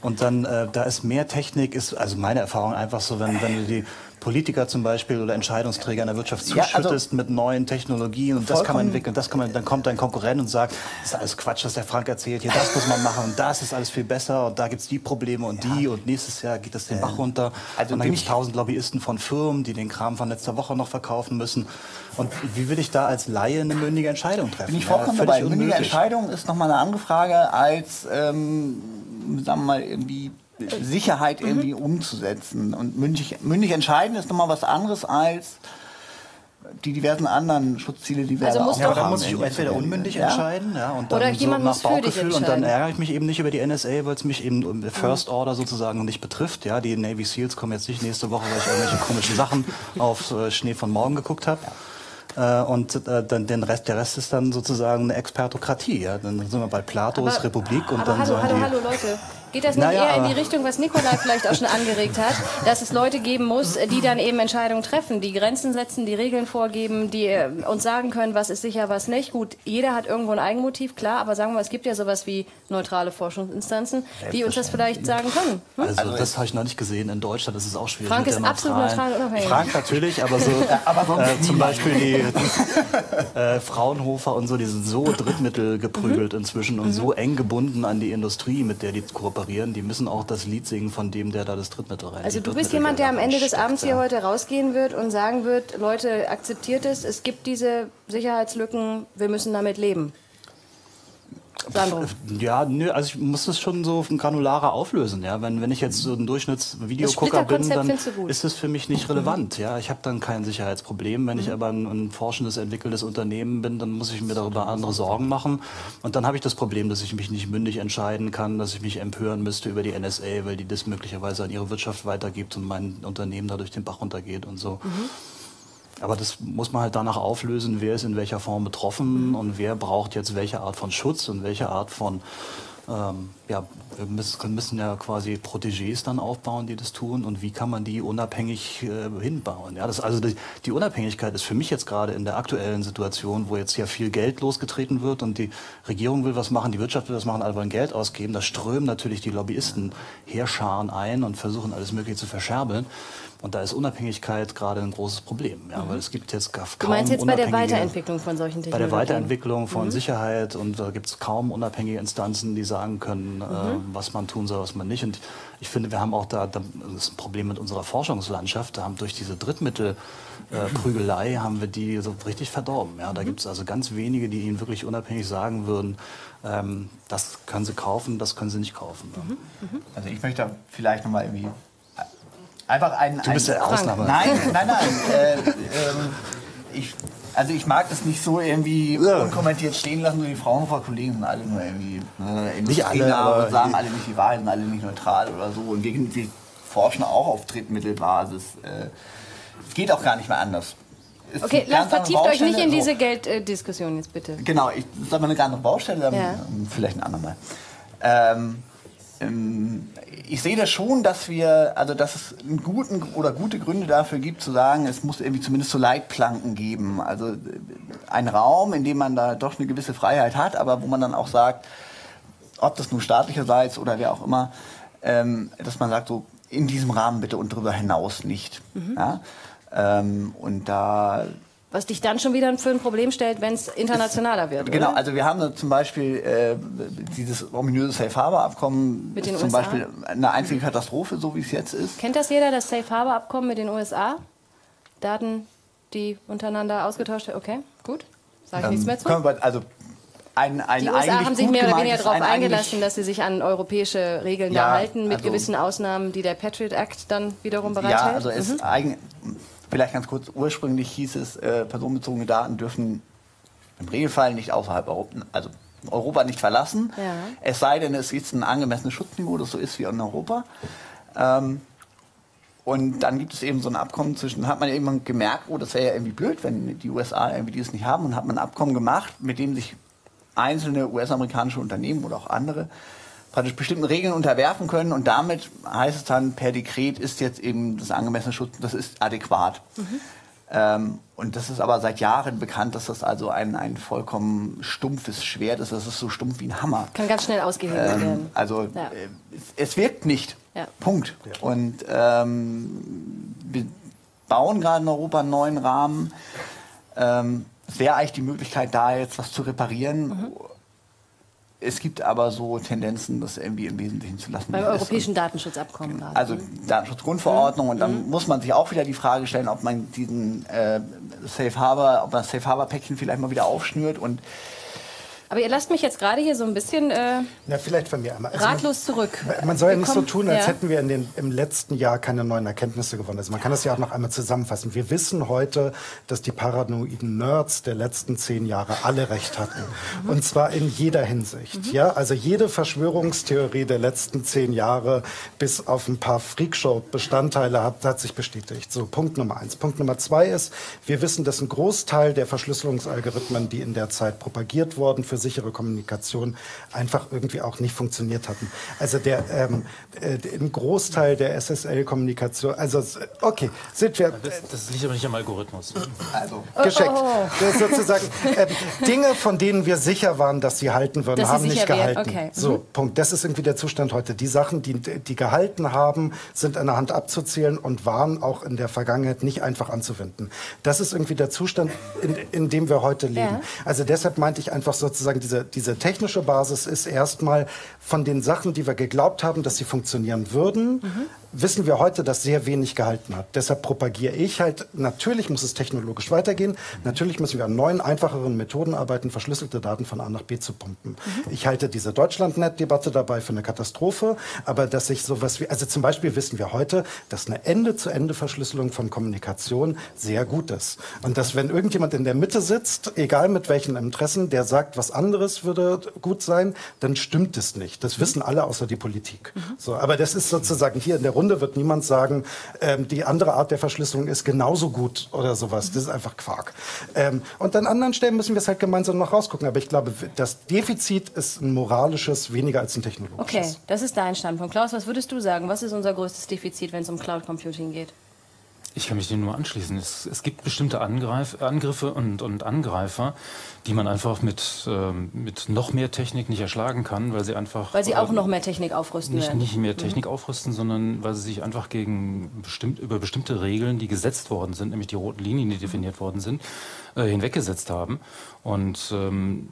Und dann, äh, da ist mehr Technik, ist also meine Erfahrung einfach so, wenn, wenn du die Politiker zum Beispiel oder Entscheidungsträger in der Wirtschaft zuschüttest ja, also mit neuen Technologien und das kann man entwickeln, das kann man, dann kommt ein Konkurrent und sagt, das ist alles Quatsch, was der Frank erzählt, hier das muss man machen und das ist alles viel besser und da gibt es die Probleme und ja. die und nächstes Jahr geht das den Bach runter also und dann gibt es tausend Lobbyisten von Firmen, die den Kram von letzter Woche noch verkaufen müssen und wie will ich da als Laie eine mündige Entscheidung treffen? Bin ich vollkommen ja, dabei. Mündige Entscheidung ist nochmal eine andere Frage als, ähm, sagen wir mal, irgendwie Sicherheit irgendwie mhm. umzusetzen. Und mündig, mündig entscheiden ist nochmal was anderes als die diversen anderen Schutzziele, die wir also auch ja, aber dann muss ich entweder unmündig ja? entscheiden, ja, und dann Oder so nach Bauchgefühl und dann ärgere ich mich eben nicht über die NSA, weil es mich eben um First Order sozusagen nicht betrifft. Ja, die Navy Seals kommen jetzt nicht nächste Woche, weil ich irgendwelche komischen Sachen auf äh, Schnee von morgen geguckt habe. Äh, und äh, dann den Rest, der Rest ist dann sozusagen eine Expertokratie. Ja? Dann sind wir bei Platos aber, Republik und aber dann hallo, hallo, hallo Leute. Geht das nicht naja, eher in die Richtung, was Nikolai vielleicht auch schon angeregt hat, dass es Leute geben muss, die dann eben Entscheidungen treffen, die Grenzen setzen, die Regeln vorgeben, die äh, uns sagen können, was ist sicher, was nicht. Gut, jeder hat irgendwo ein Eigenmotiv, klar, aber sagen wir, es gibt ja sowas wie neutrale Forschungsinstanzen, die uns das vielleicht sagen können. Hm? Also, also das habe ich noch nicht gesehen in Deutschland, das ist auch schwierig. Frank ist absolut neutral und unabhängig. Frank natürlich, aber so aber äh, zum Beispiel die äh, Fraunhofer und so, die sind so Drittmittel geprügelt mhm. inzwischen und mhm. so eng gebunden an die Industrie, mit der die kooperieren kooperieren, die müssen auch das Lied singen von dem, der da das Drittmittel rein. Also du bist jemand, der am Ende des Abends hier heute rausgehen wird und sagen wird, Leute, akzeptiert es, es gibt diese Sicherheitslücken, wir müssen damit leben. Sandro. Ja, nö, also ich muss das schon so granularer auflösen. Ja? Wenn, wenn ich jetzt so ein Durchschnittsvideogucker bin, dann ist das für mich nicht relevant. Ja? Ich habe dann kein Sicherheitsproblem. Wenn mhm. ich aber ein, ein, forschendes, entwickeltes Unternehmen bin, dann muss ich mir darüber andere Sorgen machen. Und dann habe ich das Problem, dass ich mich nicht mündig entscheiden kann, dass ich mich empören müsste über die NSA, weil die das möglicherweise an ihre Wirtschaft weitergibt und mein Unternehmen dadurch den Bach runtergeht und so. Mhm. Aber das muss man halt danach auflösen, wer ist in welcher Form betroffen und wer braucht jetzt welche Art von Schutz und welche Art von ähm, ja, wir müssen, müssen, ja quasi Protégés dann aufbauen, die das tun. Und wie kann man die unabhängig äh, hinbauen? Ja, das, also die, die, Unabhängigkeit ist für mich jetzt gerade in der aktuellen Situation, wo jetzt ja viel Geld losgetreten wird und die Regierung will was machen, die Wirtschaft will was machen, alle wollen Geld ausgeben. Da strömen natürlich die Lobbyisten Heerscharen ein und versuchen alles Mögliche zu verscherbeln. Und da ist Unabhängigkeit gerade ein großes Problem, ja, mhm. weil es gibt jetzt kaum Du meinst jetzt bei der Weiterentwicklung von solchen Technologien? Bei der Weiterentwicklung von mhm. Sicherheit und da gibt es kaum unabhängige Instanzen, die sagen können, mhm. äh, was man tun soll, was man nicht. Und ich finde, wir haben auch da, da das ist ein Problem mit unserer Forschungslandschaft. Da haben durch diese Drittmittelprügelei äh, haben wir die so richtig verdorben. Ja, da mhm. gibt es also ganz wenige, die ihnen wirklich unabhängig sagen würden, ähm, das können sie kaufen, das können sie nicht kaufen. Mhm. Mhm. Also ich möchte vielleicht nochmal irgendwie einfach ein. Du bist der Ausnahme. Nein, nein, nein. äh, ähm, ich, also ich mag das nicht so irgendwie ja. unkommentiert stehen lassen. Die Fraunhofer Kollegen sind alle nur irgendwie äh, nicht alle, aber und sagen alle nicht die Wahrheit, sind alle nicht neutral oder so. Und wir, wir forschen auch auf Drittmittelbasis. Äh, es geht auch gar nicht mehr anders. Es okay, lasst, vertieft euch nicht in diese Gelddiskussion jetzt bitte. Genau, ich sage mal eine ganz andere Baustelle, dann ja. vielleicht ein andermal. Ähm, ähm, ich sehe das schon, dass wir, also dass es einen guten oder gute Gründe dafür gibt, zu sagen, es muss irgendwie zumindest so Leitplanken geben. Also äh, ein Raum, in dem man da doch eine gewisse Freiheit hat, aber wo man dann auch sagt, ob das nun staatlicherseits oder wer auch immer, ähm, dass man sagt, so in diesem Rahmen bitte und darüber hinaus nicht. Mhm. Ja? Ähm, und da was dich dann schon wieder für ein Problem stellt, wenn es internationaler wird. Genau, oder? also wir haben zum Beispiel äh, dieses ominöse Safe Harbor Abkommen mit den zum USA? Beispiel eine einzige Katastrophe, so wie es jetzt ist. Kennt das jeder, das Safe Harbor Abkommen mit den USA? Daten, die untereinander ausgetauscht werden? Okay, gut. Sage ich nichts mehr zu. Wir, also ein, ein die USA haben sich mehr oder weniger darauf eingelassen, dass sie sich an europäische Regeln ja, da halten, mit also, gewissen Ausnahmen, die der Patriot Act dann wiederum bereithält. Ja, also es mhm. eigen, Vielleicht ganz kurz, ursprünglich hieß es, äh, personenbezogene Daten dürfen im Regelfall nicht außerhalb Europa, also Europa nicht verlassen. Ja. Es sei denn, es ist ein angemessenes Schutzniveau, das so ist wie in Europa. Ähm, und dann gibt es eben so ein Abkommen zwischen, hat man eben gemerkt, oh, das wäre ja irgendwie blöd, wenn die USA irgendwie dieses nicht haben. Und hat man ein Abkommen gemacht, mit dem sich einzelne US-amerikanische Unternehmen oder auch andere praktisch bestimmten Regeln unterwerfen können und damit heißt es dann per Dekret ist jetzt eben das angemessene Schutz, das ist adäquat. Mhm. Ähm, und das ist aber seit Jahren bekannt, dass das also ein, ein vollkommen stumpfes Schwert ist. Das ist so stumpf wie ein Hammer. Kann ganz schnell ausgehebelt ähm, werden. Also ja. äh, es, es, wirkt nicht. Ja. Punkt. Ja. Und ähm, wir bauen gerade in Europa einen neuen Rahmen. Ähm, es wäre eigentlich die Möglichkeit, da jetzt was zu reparieren. Mhm es gibt aber so Tendenzen, das irgendwie im Wesentlichen zu lassen. Beim europäischen Datenschutzabkommen. Genau. Also Datenschutzgrundverordnung. Mhm. Und dann mhm. muss man sich auch wieder die Frage stellen, ob man diesen äh, Safe Harbor, ob man das Safe Harbor Päckchen vielleicht mal wieder aufschnürt und aber ihr lasst mich jetzt gerade hier so ein bisschen äh, Na, vielleicht von mir einmal. Also ratlos zurück. Man soll ja nicht so tun, als ja. hätten wir in den, im letzten Jahr keine neuen Erkenntnisse gewonnen. Also man kann das ja auch noch einmal zusammenfassen. Wir wissen heute, dass die paranoiden Nerds der letzten zehn Jahre alle recht hatten. Mhm. Und zwar in jeder Hinsicht. Mhm. Ja, also jede Verschwörungstheorie der letzten zehn Jahre bis auf ein paar Freakshow-Bestandteile hat, hat sich bestätigt. So, Punkt Nummer eins. Punkt Nummer zwei ist, wir wissen, dass ein Großteil der Verschlüsselungsalgorithmen, die in der Zeit propagiert wurden, für sichere Kommunikation einfach irgendwie auch nicht funktioniert hatten. Also der ähm, äh, ein Großteil der SSL-Kommunikation, also okay, sind wir. Das, das, liegt aber nicht am Algorithmus. Also gescheckt. Oh, oh. Das ist sozusagen äh, Dinge, von denen wir sicher waren, dass sie halten würden, dass haben nicht gehalten. Okay. So mhm. Punkt. Das ist irgendwie der Zustand heute. Die Sachen, die die gehalten haben, sind an der Hand abzuzählen und waren auch in der Vergangenheit nicht einfach anzuwenden. Das ist irgendwie der Zustand, in, in dem wir heute leben. Ja. Also deshalb meinte ich einfach sozusagen sozusagen diese, diese technische Basis ist erstmal von den Sachen, die wir geglaubt haben, dass sie funktionieren würden, mhm. Wissen wir heute, dass sehr wenig gehalten hat. Deshalb propagiere ich halt, natürlich muss es technologisch weitergehen, natürlich müssen wir an neuen, einfacheren Methoden arbeiten, verschlüsselte Daten von A nach B zu pumpen. Mhm. Ich halte diese Deutschlandnet-Debatte dabei für eine Katastrophe, aber dass sich sowas wie, also zum Beispiel wissen wir heute, dass eine Ende-zu-Ende-Verschlüsselung von Kommunikation sehr gut ist. Und dass wenn irgendjemand in der Mitte sitzt, egal mit welchen Interessen, der sagt, was anderes würde gut sein, dann stimmt es nicht. Das wissen alle außer die Politik. Mhm. So, aber das ist sozusagen hier in der Runde wird niemand sagen, ähm, die andere Art der Verschlüsselung ist genauso gut oder sowas. Das ist einfach Quark. Ähm, und an anderen Stellen müssen wir es halt gemeinsam noch rausgucken. Aber ich glaube, das Defizit ist ein moralisches, weniger als ein technologisches. Okay, das ist dein Standpunkt. Klaus, was würdest du sagen? Was ist unser größtes Defizit, wenn es um Cloud Computing geht? Ich kann mich dem nur anschließen. Es, es gibt bestimmte Angreif, Angriffe und, und, Angreifer, die man einfach mit, ähm, mit noch mehr Technik nicht erschlagen kann, weil sie einfach. Weil sie auch äh, noch mehr Technik aufrüsten nicht, werden. Nicht mehr Technik mhm. aufrüsten, sondern weil sie sich einfach gegen bestimmt, über bestimmte Regeln, die gesetzt worden sind, nämlich die roten Linien, die definiert worden sind, äh, hinweggesetzt haben. Und ähm,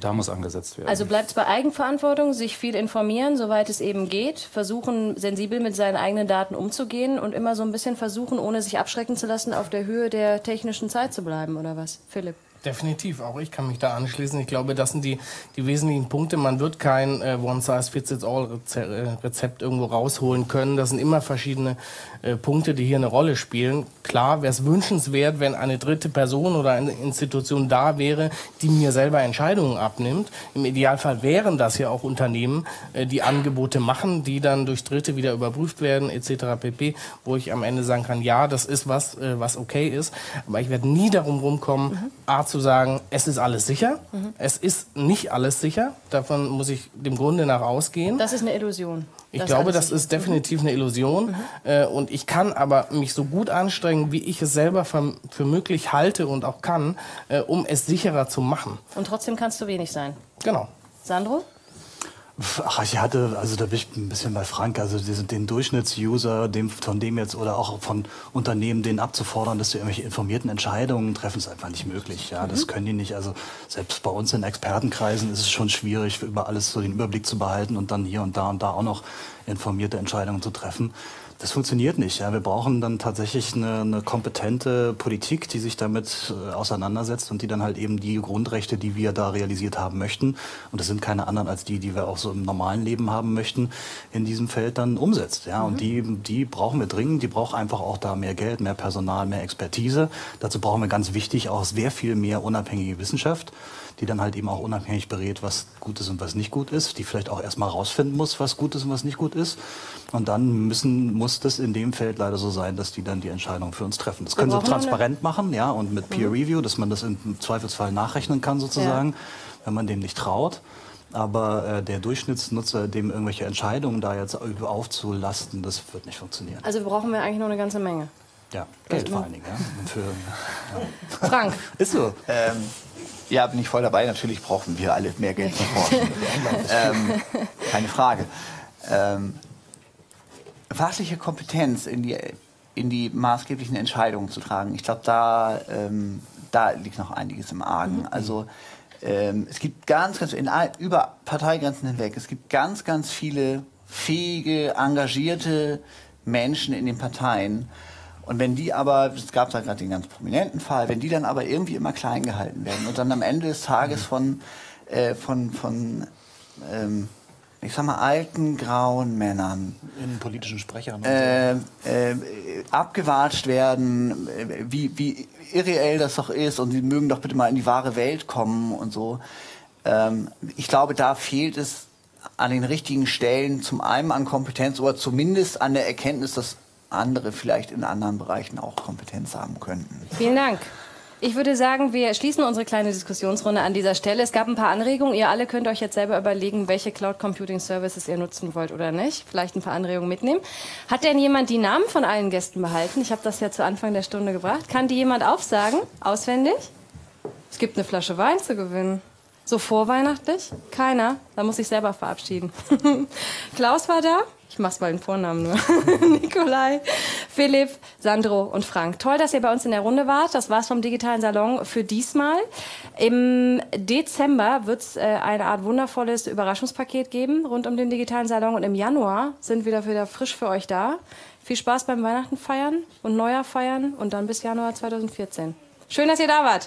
da muss angesetzt werden. Also bleibt es bei Eigenverantwortung, sich viel informieren, soweit es eben geht, versuchen, sensibel mit seinen eigenen Daten umzugehen und immer so ein bisschen versuchen, ohne sich abschrecken zu lassen, auf der Höhe der technischen Zeit zu bleiben, oder was? Philipp? Definitiv, auch ich kann mich da anschließen. Ich glaube, das sind die, die wesentlichen Punkte. Man wird kein äh, One-Size-Fits-All-Rezept irgendwo rausholen können. Das sind immer verschiedene äh, Punkte, die hier eine Rolle spielen. Klar wäre es wünschenswert, wenn eine dritte Person oder eine Institution da wäre, die mir selber Entscheidungen abnimmt. Im Idealfall wären das ja auch Unternehmen, äh, die Angebote machen, die dann durch Dritte wieder überprüft werden, etc. pp., wo ich am Ende sagen kann, ja, das ist was, äh, was okay ist. Aber ich werde nie darum rumkommen, mhm. A, zu sagen, es ist alles sicher. Mhm. Es ist nicht alles sicher. Davon muss ich dem Grunde nach ausgehen. Das ist eine Illusion. Ich das glaube, das ist definitiv eine Illusion. Mhm. Äh, und ich kann aber mich so gut anstrengen, wie ich es selber für, für möglich halte und auch kann, äh, um es sicherer zu machen. Und trotzdem kannst du wenig sein. Genau. Sandro? Ach, ich hatte, also da bin ich ein bisschen bei Frank, also den Durchschnittsuser, dem, von dem jetzt oder auch von Unternehmen, den abzufordern, dass sie irgendwelche informierten Entscheidungen treffen, ist einfach nicht möglich. Ja, mhm. das können die nicht. Also selbst bei uns in Expertenkreisen ist es schon schwierig, über alles so den Überblick zu behalten und dann hier und da und da auch noch informierte Entscheidungen zu treffen. Das funktioniert nicht. Ja. Wir brauchen dann tatsächlich eine, eine kompetente Politik, die sich damit äh, auseinandersetzt und die dann halt eben die Grundrechte, die wir da realisiert haben möchten, und das sind keine anderen als die, die wir auch so im normalen Leben haben möchten, in diesem Feld dann umsetzt. Ja. Mhm. Und die, die brauchen wir dringend. Die braucht einfach auch da mehr Geld, mehr Personal, mehr Expertise. Dazu brauchen wir ganz wichtig auch sehr viel mehr unabhängige Wissenschaft die dann halt eben auch unabhängig berät, was gut ist und was nicht gut ist, die vielleicht auch erstmal rausfinden muss, was gut ist und was nicht gut ist. Und dann müssen, muss das in dem Feld leider so sein, dass die dann die Entscheidung für uns treffen. Das können sie transparent machen, ja, und mit Peer mhm. Review, dass man das im Zweifelsfall nachrechnen kann sozusagen, ja. wenn man dem nicht traut. Aber äh, der Durchschnittsnutzer, dem irgendwelche Entscheidungen da jetzt aufzulasten, das wird nicht funktionieren. Also brauchen wir eigentlich noch eine ganze Menge. Ja, Geld vor allen Dingen. Ja. Für, ja. Frank. Ist so. Ähm, ja, bin ich voll dabei. Natürlich brauchen wir alle mehr Geld für Forschung. ähm, keine Frage. Ähm, fachliche Kompetenz in die, in die maßgeblichen Entscheidungen zu tragen, ich glaube, da, ähm, da liegt noch einiges im Argen. Mhm. Also ähm, es gibt ganz, ganz, in, über Parteigrenzen hinweg, es gibt ganz, ganz viele fähige, engagierte Menschen in den Parteien, und wenn die aber, es gab da gerade den ganz prominenten Fall, wenn die dann aber irgendwie immer klein gehalten werden und dann am Ende des Tages von, äh, von, von ähm, ich sag mal, alten, grauen Männern. In politischen Sprechern. Äh, äh, abgewatscht werden, äh, wie, wie irreell das doch ist und sie mögen doch bitte mal in die wahre Welt kommen und so. Ähm, ich glaube, da fehlt es an den richtigen Stellen zum einen an Kompetenz oder zumindest an der Erkenntnis, dass andere vielleicht in anderen Bereichen auch Kompetenz haben könnten. Vielen Dank. Ich würde sagen, wir schließen unsere kleine Diskussionsrunde an dieser Stelle. Es gab ein paar Anregungen. Ihr alle könnt euch jetzt selber überlegen, welche Cloud Computing Services ihr nutzen wollt oder nicht. Vielleicht ein paar Anregungen mitnehmen. Hat denn jemand die Namen von allen Gästen behalten? Ich habe das ja zu Anfang der Stunde gebracht. Kann die jemand aufsagen? Auswendig? Es gibt eine Flasche Wein zu gewinnen. So vorweihnachtlich? Keiner? Da muss ich selber verabschieden. Klaus war da. Ich mach's mal den Vornamen nur. Nikolai, Philipp, Sandro und Frank. Toll, dass ihr bei uns in der Runde wart. Das war's vom Digitalen Salon für diesmal. Im Dezember wird's äh, eine Art wundervolles Überraschungspaket geben rund um den Digitalen Salon. Und im Januar sind wir wieder, wieder frisch für euch da. Viel Spaß beim Weihnachten feiern und Neujahr feiern und dann bis Januar 2014. Schön, dass ihr da wart.